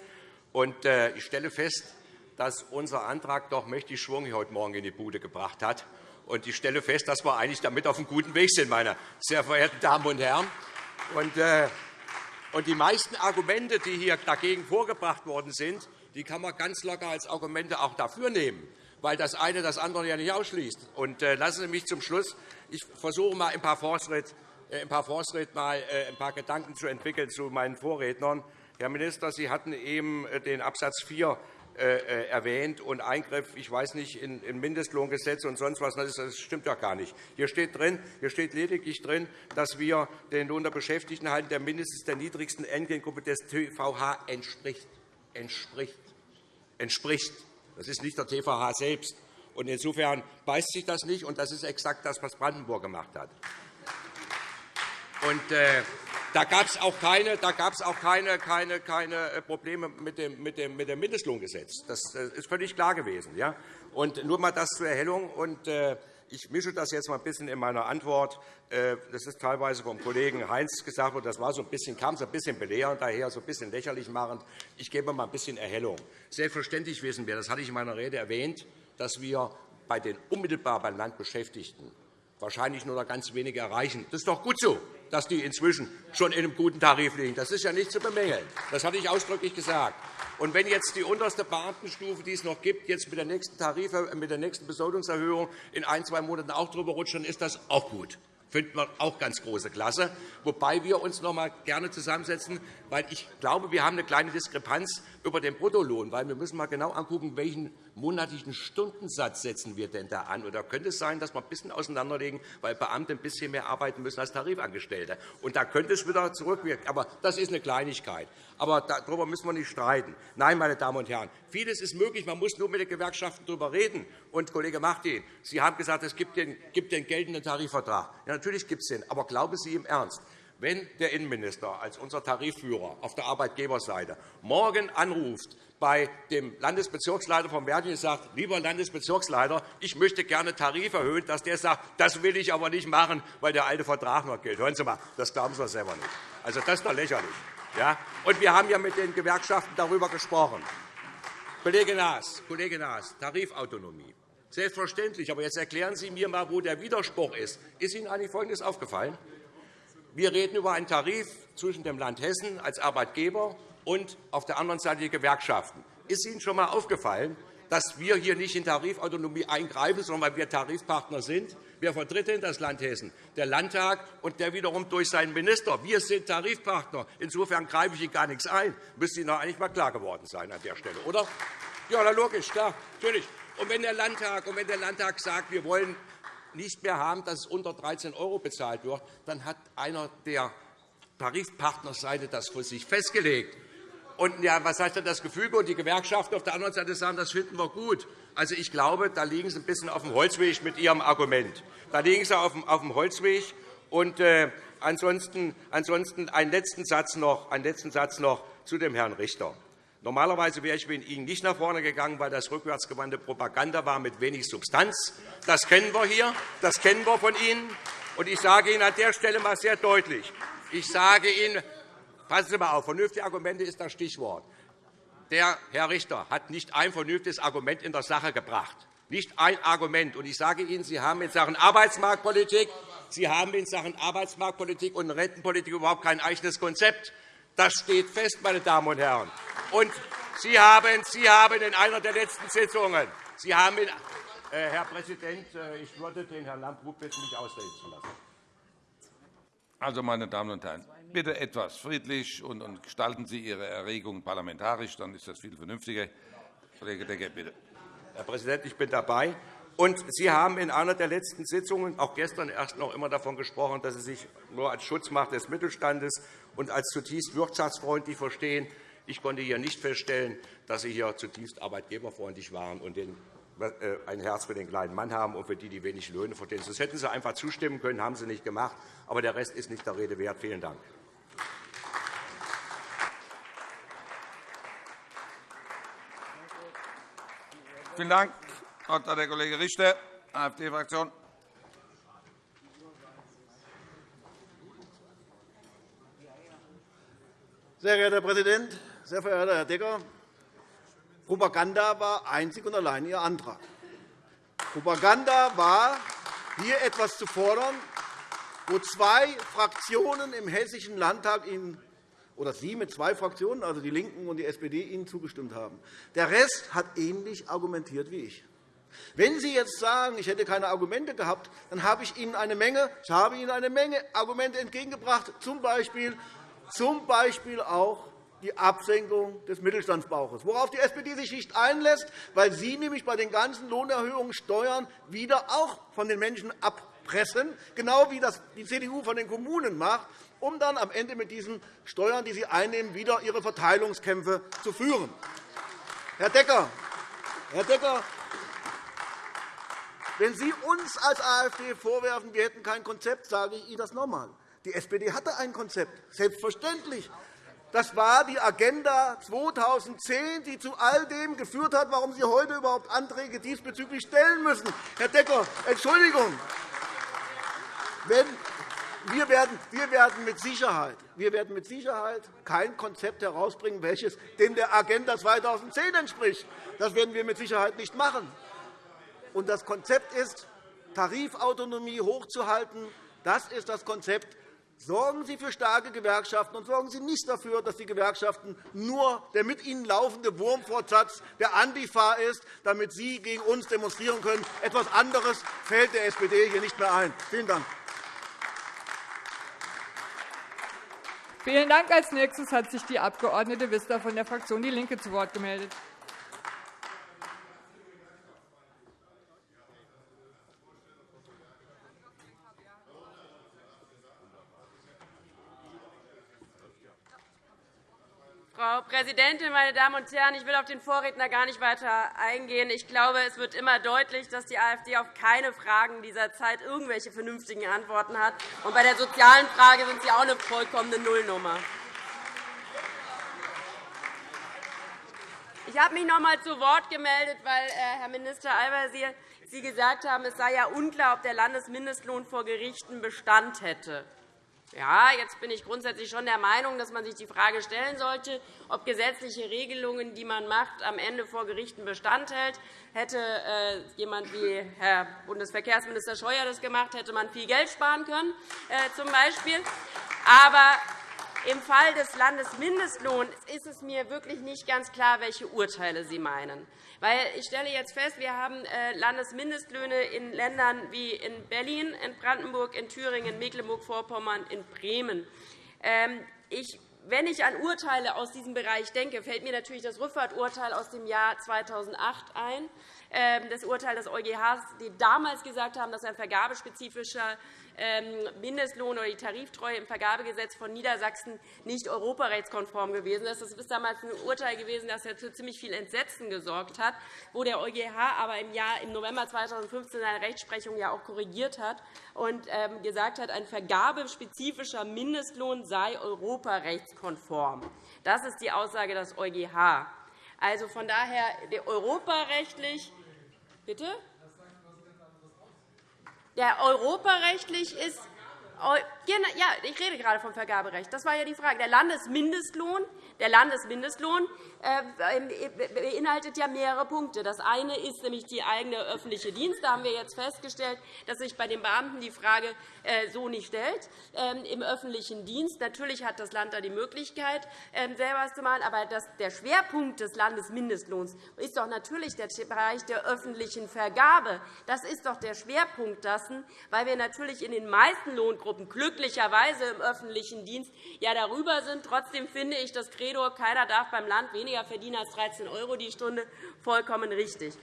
B: Äh, ich stelle fest, dass unser Antrag doch mächtig Schwung heute Morgen in die Bude gebracht hat. Ich stelle fest, dass wir eigentlich damit auf einem guten Weg sind, meine sehr verehrten Damen und Herren. Und, äh, und die meisten Argumente, die hier dagegen vorgebracht worden sind, die kann man ganz locker als Argumente auch dafür nehmen, weil das eine das andere ja nicht ausschließt. Und, äh, lassen Sie mich zum Schluss, ich versuche mal ein paar Fortschritt, äh, ein paar, Fortschritt mal, ein paar Gedanken zu entwickeln zu meinen Vorrednern. Herr Minister, Sie hatten eben den Absatz 4 äh, erwähnt und Eingriff, ich weiß nicht, in Mindestlohngesetze und sonst was. Das stimmt ja gar nicht. Hier steht, drin, hier steht lediglich drin, dass wir den Lohn der Beschäftigten halten, der mindestens der niedrigsten Entgeltgruppe des TVH entspricht. entspricht. entspricht. Das ist nicht der TVH selbst. Und insofern beißt sich das nicht, und das ist exakt das, was Brandenburg gemacht hat. Und, äh, da gab es auch keine, da gab's auch keine, keine, keine äh, Probleme mit dem, mit, dem, mit dem Mindestlohngesetz. Das äh, ist völlig klar gewesen. Ja? Und nur einmal das zur Erhellung. Und, äh, ich mische das jetzt mal ein bisschen in meiner Antwort. Das ist teilweise vom Kollegen Heinz gesagt worden. Das war so ein bisschen, kam so ein bisschen belehrend daher, so ein bisschen lächerlich machend. Ich gebe mal ein bisschen Erhellung. Selbstverständlich wissen wir, das hatte ich in meiner Rede erwähnt, dass wir bei den unmittelbar beim Land Beschäftigten wahrscheinlich nur noch ganz wenige erreichen. Das ist doch gut so dass die inzwischen schon in einem guten Tarif liegen. Das ist ja nicht zu bemängeln. Das hatte ich ausdrücklich gesagt. Und wenn jetzt die unterste Beamtenstufe, die es noch gibt, jetzt mit der nächsten, Tarif, mit der nächsten Besoldungserhöhung in ein, zwei Monaten auch drüber rutscht, dann ist das auch gut finden wir auch ganz große Klasse. Wobei wir uns noch einmal gerne zusammensetzen, weil ich glaube, wir haben eine kleine Diskrepanz über den Bruttolohn, weil wir müssen mal genau angucken, welchen monatlichen Stundensatz setzen wir denn da an? Oder könnte es sein, dass wir ein bisschen auseinanderlegen, weil Beamte ein bisschen mehr arbeiten müssen als Tarifangestellte? Und da könnte es wieder zurückwirken. Aber das ist eine Kleinigkeit. Aber darüber müssen wir nicht streiten. Nein, meine Damen und Herren, vieles ist möglich. Man muss nur mit den Gewerkschaften darüber reden. Und, Kollege Martin, Sie haben gesagt, es gibt den, gibt den geltenden Tarifvertrag. Ja, natürlich gibt es den. Aber glauben Sie im Ernst, wenn der Innenminister als unser Tarifführer auf der Arbeitgeberseite morgen anruft bei dem Landesbezirksleiter von Verdi und sagt, lieber Landesbezirksleiter, ich möchte gerne Tarif erhöhen, dass der sagt, das will ich aber nicht machen, weil der alte Vertrag noch gilt. Hören Sie mal, das glauben Sie selber nicht. Also, das ist doch lächerlich. Ja? Und wir haben ja mit den Gewerkschaften darüber gesprochen. Kollege Naas, Kollege Naas Tarifautonomie. Selbstverständlich. Aber jetzt erklären Sie mir einmal, wo der Widerspruch ist. Ist Ihnen eigentlich Folgendes aufgefallen? Wir reden über einen Tarif zwischen dem Land Hessen als Arbeitgeber und auf der anderen Seite die Gewerkschaften. Ist Ihnen schon einmal aufgefallen, dass wir hier nicht in Tarifautonomie eingreifen, sondern weil wir Tarifpartner sind? Wer vertritt denn das Land Hessen? Der Landtag und der wiederum durch seinen Minister. Wir sind Tarifpartner. Insofern greife ich Ihnen gar nichts ein. Müsste Ihnen eigentlich einmal klar geworden sein an der Stelle, oder? Ja, logisch, klar, natürlich. Und wenn der Landtag, und wenn der Landtag sagt, wir wollen nicht mehr haben, dass es unter 13 € bezahlt wird, dann hat einer der Tarifpartnerseite das für sich festgelegt. Und ja, was heißt denn das Gefüge? Und die Gewerkschaften auf der anderen Seite sagen, das finden wir gut. Also, ich glaube, da liegen Sie ein bisschen auf dem Holzweg mit Ihrem Argument. Da liegen Sie auf dem Holzweg. Und, äh, ansonsten, ansonsten einen letzten Satz noch, einen letzten Satz noch zu dem Herrn Richter. Normalerweise wäre ich mit Ihnen nicht nach vorne gegangen, weil das rückwärtsgewandte Propaganda war mit wenig Substanz. Das kennen wir hier. Das kennen wir von Ihnen. Und ich sage Ihnen an der Stelle einmal sehr deutlich. Ich sage Ihnen, passen Sie einmal auf, vernünftige Argumente ist das Stichwort. Der Herr Richter hat nicht ein vernünftiges Argument in der Sache gebracht. Nicht ein Argument. Und ich sage Ihnen, Sie haben in Sachen Arbeitsmarktpolitik, Sie haben in Sachen Arbeitsmarktpolitik und Rentenpolitik überhaupt kein eigenes Konzept. Das steht fest, meine Damen und Herren. Und Sie haben, Sie haben in einer der letzten Sitzungen, Sie haben in, äh, Herr Präsident, äh, ich würde den Herrn Lambrou bitten, mich ausreden zu lassen.
A: Also, meine Damen und Herren, bitte etwas friedlich und gestalten Sie Ihre Erregung parlamentarisch, dann ist das viel vernünftiger. Kollege Decker, bitte.
B: Herr Präsident, ich bin dabei. Und Sie haben in einer der letzten Sitzungen, auch gestern erst noch immer davon gesprochen, dass Sie sich nur als Schutzmacht des Mittelstandes und als zutiefst wirtschaftsfreundlich verstehen. Ich konnte hier nicht feststellen, dass Sie hier zutiefst arbeitgeberfreundlich waren und äh, ein Herz für den kleinen Mann haben und für die, die wenig Löhne verdienen. Das hätten Sie einfach zustimmen können, haben Sie nicht gemacht. Aber der Rest ist nicht der Rede wert. Vielen Dank.
A: Vielen Dank. Wort hat der Kollege Richter, AfD-Fraktion.
C: Sehr geehrter Herr Präsident, sehr verehrter Herr Decker! Propaganda war einzig und allein Ihr Antrag. Propaganda war, hier etwas zu fordern, wo zwei Fraktionen im Hessischen Landtag Ihnen oder Sie mit zwei Fraktionen, also die LINKEN und die SPD, Ihnen zugestimmt haben. Der Rest hat ähnlich argumentiert wie ich. Wenn Sie jetzt sagen, ich hätte keine Argumente gehabt, dann habe ich Ihnen eine Menge, ich habe Ihnen eine Menge Argumente entgegengebracht, z. B. Zum Beispiel auch die Absenkung des Mittelstandsbauches, worauf die SPD sich nicht einlässt, weil Sie nämlich bei den ganzen Lohnerhöhungen Steuern wieder auch von den Menschen abpressen, genau wie das die CDU von den Kommunen macht, um dann am Ende mit diesen Steuern, die Sie einnehmen, wieder Ihre Verteilungskämpfe zu führen. Herr Decker, Herr Decker, wenn Sie uns als AfD vorwerfen, wir hätten kein Konzept, sage ich Ihnen das noch einmal. Die SPD hatte ein Konzept, selbstverständlich. Das war die Agenda 2010, die zu all dem geführt hat, warum Sie heute überhaupt Anträge diesbezüglich stellen müssen. Herr Decker, Entschuldigung. Wenn wir werden, wir werden mit Sicherheit, wir werden mit Sicherheit kein Konzept herausbringen, welches dem der Agenda 2010 entspricht. Das werden wir mit Sicherheit nicht machen. Und das Konzept ist, Tarifautonomie hochzuhalten. Das ist das Konzept. Sorgen Sie für starke Gewerkschaften und sorgen Sie nicht dafür, dass die Gewerkschaften nur der mit ihnen laufende Wurmfortsatz der Antifa ist, damit Sie gegen uns demonstrieren können. Etwas anderes fällt der SPD hier nicht mehr ein. Vielen Dank.
I: Vielen Dank. Als nächstes hat sich die Abg. Wissler von der Fraktion DIE LINKE zu Wort gemeldet.
F: Frau Präsidentin, meine Damen und Herren! Ich will auf den Vorredner gar nicht weiter eingehen. Ich glaube, es wird immer deutlich, dass die AfD auf keine Fragen dieser Zeit irgendwelche vernünftigen Antworten hat. Und bei der sozialen Frage sind Sie auch eine vollkommene Nullnummer. Ich habe mich noch einmal zu Wort gemeldet, weil, äh, Herr Minister Al-Wazir, Sie gesagt haben, es sei ja unklar, ob der Landesmindestlohn vor Gerichten Bestand hätte. Ja, jetzt bin ich grundsätzlich schon der Meinung, dass man sich die Frage stellen sollte, ob gesetzliche Regelungen, die man macht, am Ende vor Gerichten Bestand hält. Hätte äh, jemand wie Herr Bundesverkehrsminister Scheuer das gemacht, hätte man viel Geld sparen können, äh, zum Beispiel. Aber im Fall des Landesmindestlohns ist es mir wirklich nicht ganz klar, welche Urteile Sie meinen. Ich stelle jetzt fest, wir haben äh, Landesmindestlöhne in Ländern wie in Berlin, in Brandenburg, in Thüringen, in Mecklenburg-Vorpommern, in Bremen. Ähm, ich wenn ich an Urteile aus diesem Bereich denke, fällt mir natürlich das Rückfahrturteil aus dem Jahr 2008 ein, das Urteil des EuGH, die damals gesagt haben, dass ein vergabespezifischer ähm, Mindestlohn oder die Tariftreue im Vergabegesetz von Niedersachsen nicht europarechtskonform gewesen ist. Das ist damals ein Urteil gewesen, das für ziemlich viel Entsetzen gesorgt hat, wo der EuGH aber im, Jahr, im November 2015 seine Rechtsprechung ja auch korrigiert hat und ähm, gesagt hat, ein vergabespezifischer Mindestlohn sei europarechtskonform. Das ist die Aussage des EuGH. Also von daher europarechtlich Bitte? Der europarechtlich ist ja, ich rede gerade vom Vergaberecht. Das war ja die Frage. Der Landesmindestlohn der Landesmindestlohn äh, beinhaltet ja mehrere Punkte. Das eine ist nämlich die eigene öffentliche Dienst. Da haben wir jetzt festgestellt, dass sich bei den Beamten die Frage äh, so nicht stellt. Ähm, Im öffentlichen Dienst natürlich hat das Land da die Möglichkeit, ähm, selber zu machen. Aber der Schwerpunkt des Landesmindestlohns ist doch natürlich der Bereich der öffentlichen Vergabe. Das ist doch der Schwerpunkt dessen, weil wir natürlich in den meisten Lohngruppen glücklicherweise im öffentlichen Dienst ja darüber sind. Trotzdem finde ich das Credo, keiner darf beim Land weniger verdienen als 13 € die Stunde, vollkommen richtig.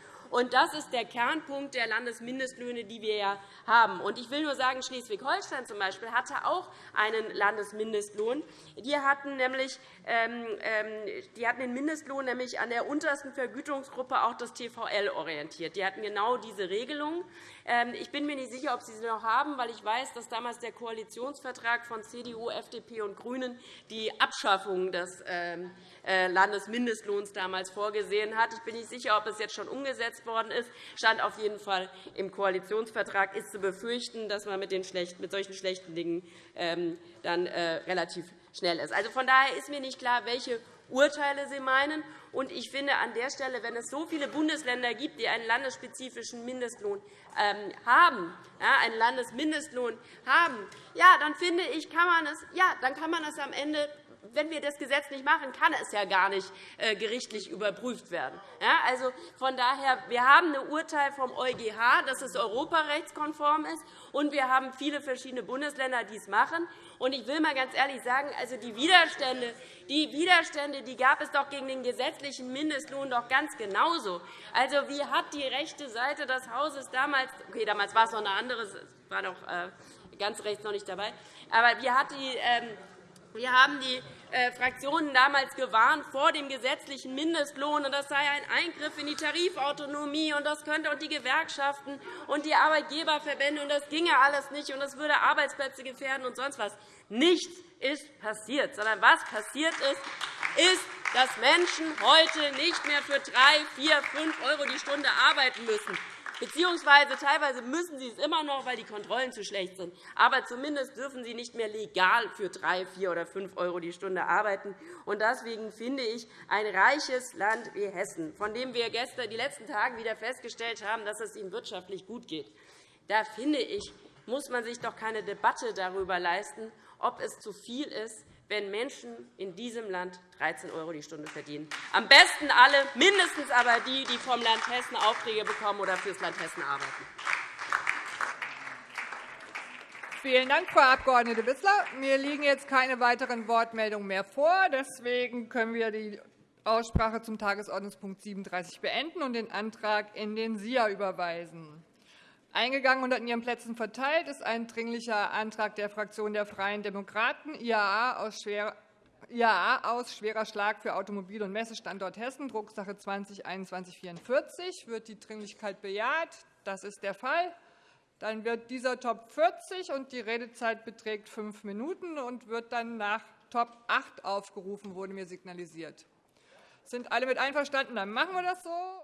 F: Das ist der Kernpunkt der Landesmindestlöhne, die wir ja haben. Ich will nur sagen, Schleswig-Holstein zum Beispiel hatte auch einen Landesmindestlohn. Die hatten, nämlich, ähm, ähm, die hatten den Mindestlohn nämlich an der untersten Vergütungsgruppe auch das TVL orientiert. Die hatten genau diese Regelung. Ähm, ich bin mir nicht sicher, ob Sie sie noch haben, weil ich weiß, dass damals der Koalitionsvertrag von CDU, FDP und GRÜNEN die Abschaffung des äh, Landesmindestlohns damals vorgesehen hat. Ich bin nicht sicher, ob es jetzt schon umgesetzt worden ist. stand auf jeden Fall im Koalitionsvertrag. ist zu befürchten, dass man mit, solchen schlechten Dingen ähm, dann äh, relativ schnell ist. Also, von daher ist mir nicht klar, welche Urteile Sie meinen. Und ich finde an der Stelle, wenn es so viele Bundesländer gibt, die einen landesspezifischen Mindestlohn ähm, haben, einen Landesmindestlohn haben, ja, dann finde ich, kann man es, ja, dann kann man es am Ende wenn wir das Gesetz nicht machen, kann es ja gar nicht äh, gerichtlich überprüft werden. also von daher, wir haben ein Urteil vom EuGH, dass es europarechtskonform ist, und wir haben viele verschiedene Bundesländer, die es machen. Und ich will einmal ganz ehrlich sagen, also die Widerstände, die Widerstände, die gab es doch gegen den gesetzlichen Mindestlohn doch ganz genauso. Also wie hat die rechte Seite des Hauses damals, okay, damals war es noch eine andere, war noch äh, ganz rechts noch nicht dabei, aber wie hat die ähm, wir haben die äh, Fraktionen damals gewarnt vor dem gesetzlichen Mindestlohn, und das sei ein Eingriff in die Tarifautonomie, und das könnte und die Gewerkschaften und die Arbeitgeberverbände, und das ginge alles nicht, und das würde Arbeitsplätze gefährden und sonst was. Nichts ist passiert, sondern was passiert ist, ist, dass Menschen heute nicht mehr für 3, 4, 5 € die Stunde arbeiten müssen beziehungsweise teilweise müssen sie es immer noch, weil die Kontrollen zu schlecht sind. Aber zumindest dürfen sie nicht mehr legal für 3, 4 oder 5 € die Stunde arbeiten. Und deswegen finde ich, ein reiches Land wie Hessen, von dem wir gestern, die letzten Tage wieder festgestellt haben, dass es ihm wirtschaftlich gut geht, da finde ich, muss man sich doch keine Debatte darüber leisten, ob es zu viel ist, wenn Menschen in diesem Land 13 € die Stunde verdienen. Am besten alle, mindestens aber die, die vom Land Hessen Aufträge bekommen oder für das Land Hessen arbeiten.
I: Vielen Dank, Frau Abg. Wissler. Mir liegen jetzt keine weiteren Wortmeldungen mehr vor. Deswegen können wir die Aussprache zum Tagesordnungspunkt 37 beenden und den Antrag in den SIA überweisen. Eingegangen und an Ihren Plätzen verteilt ist ein Dringlicher Antrag der Fraktion der Freien Demokraten, IAA aus, schwer, IAA aus schwerer Schlag für Automobil- und Messestandort Hessen, Drucksache 20-2144. Wird die Dringlichkeit bejaht? Das ist der Fall. Dann wird dieser Top 40 und die Redezeit beträgt fünf Minuten und wird dann nach Top 8 aufgerufen, wurde mir signalisiert. Sind alle mit einverstanden? Dann machen wir das so.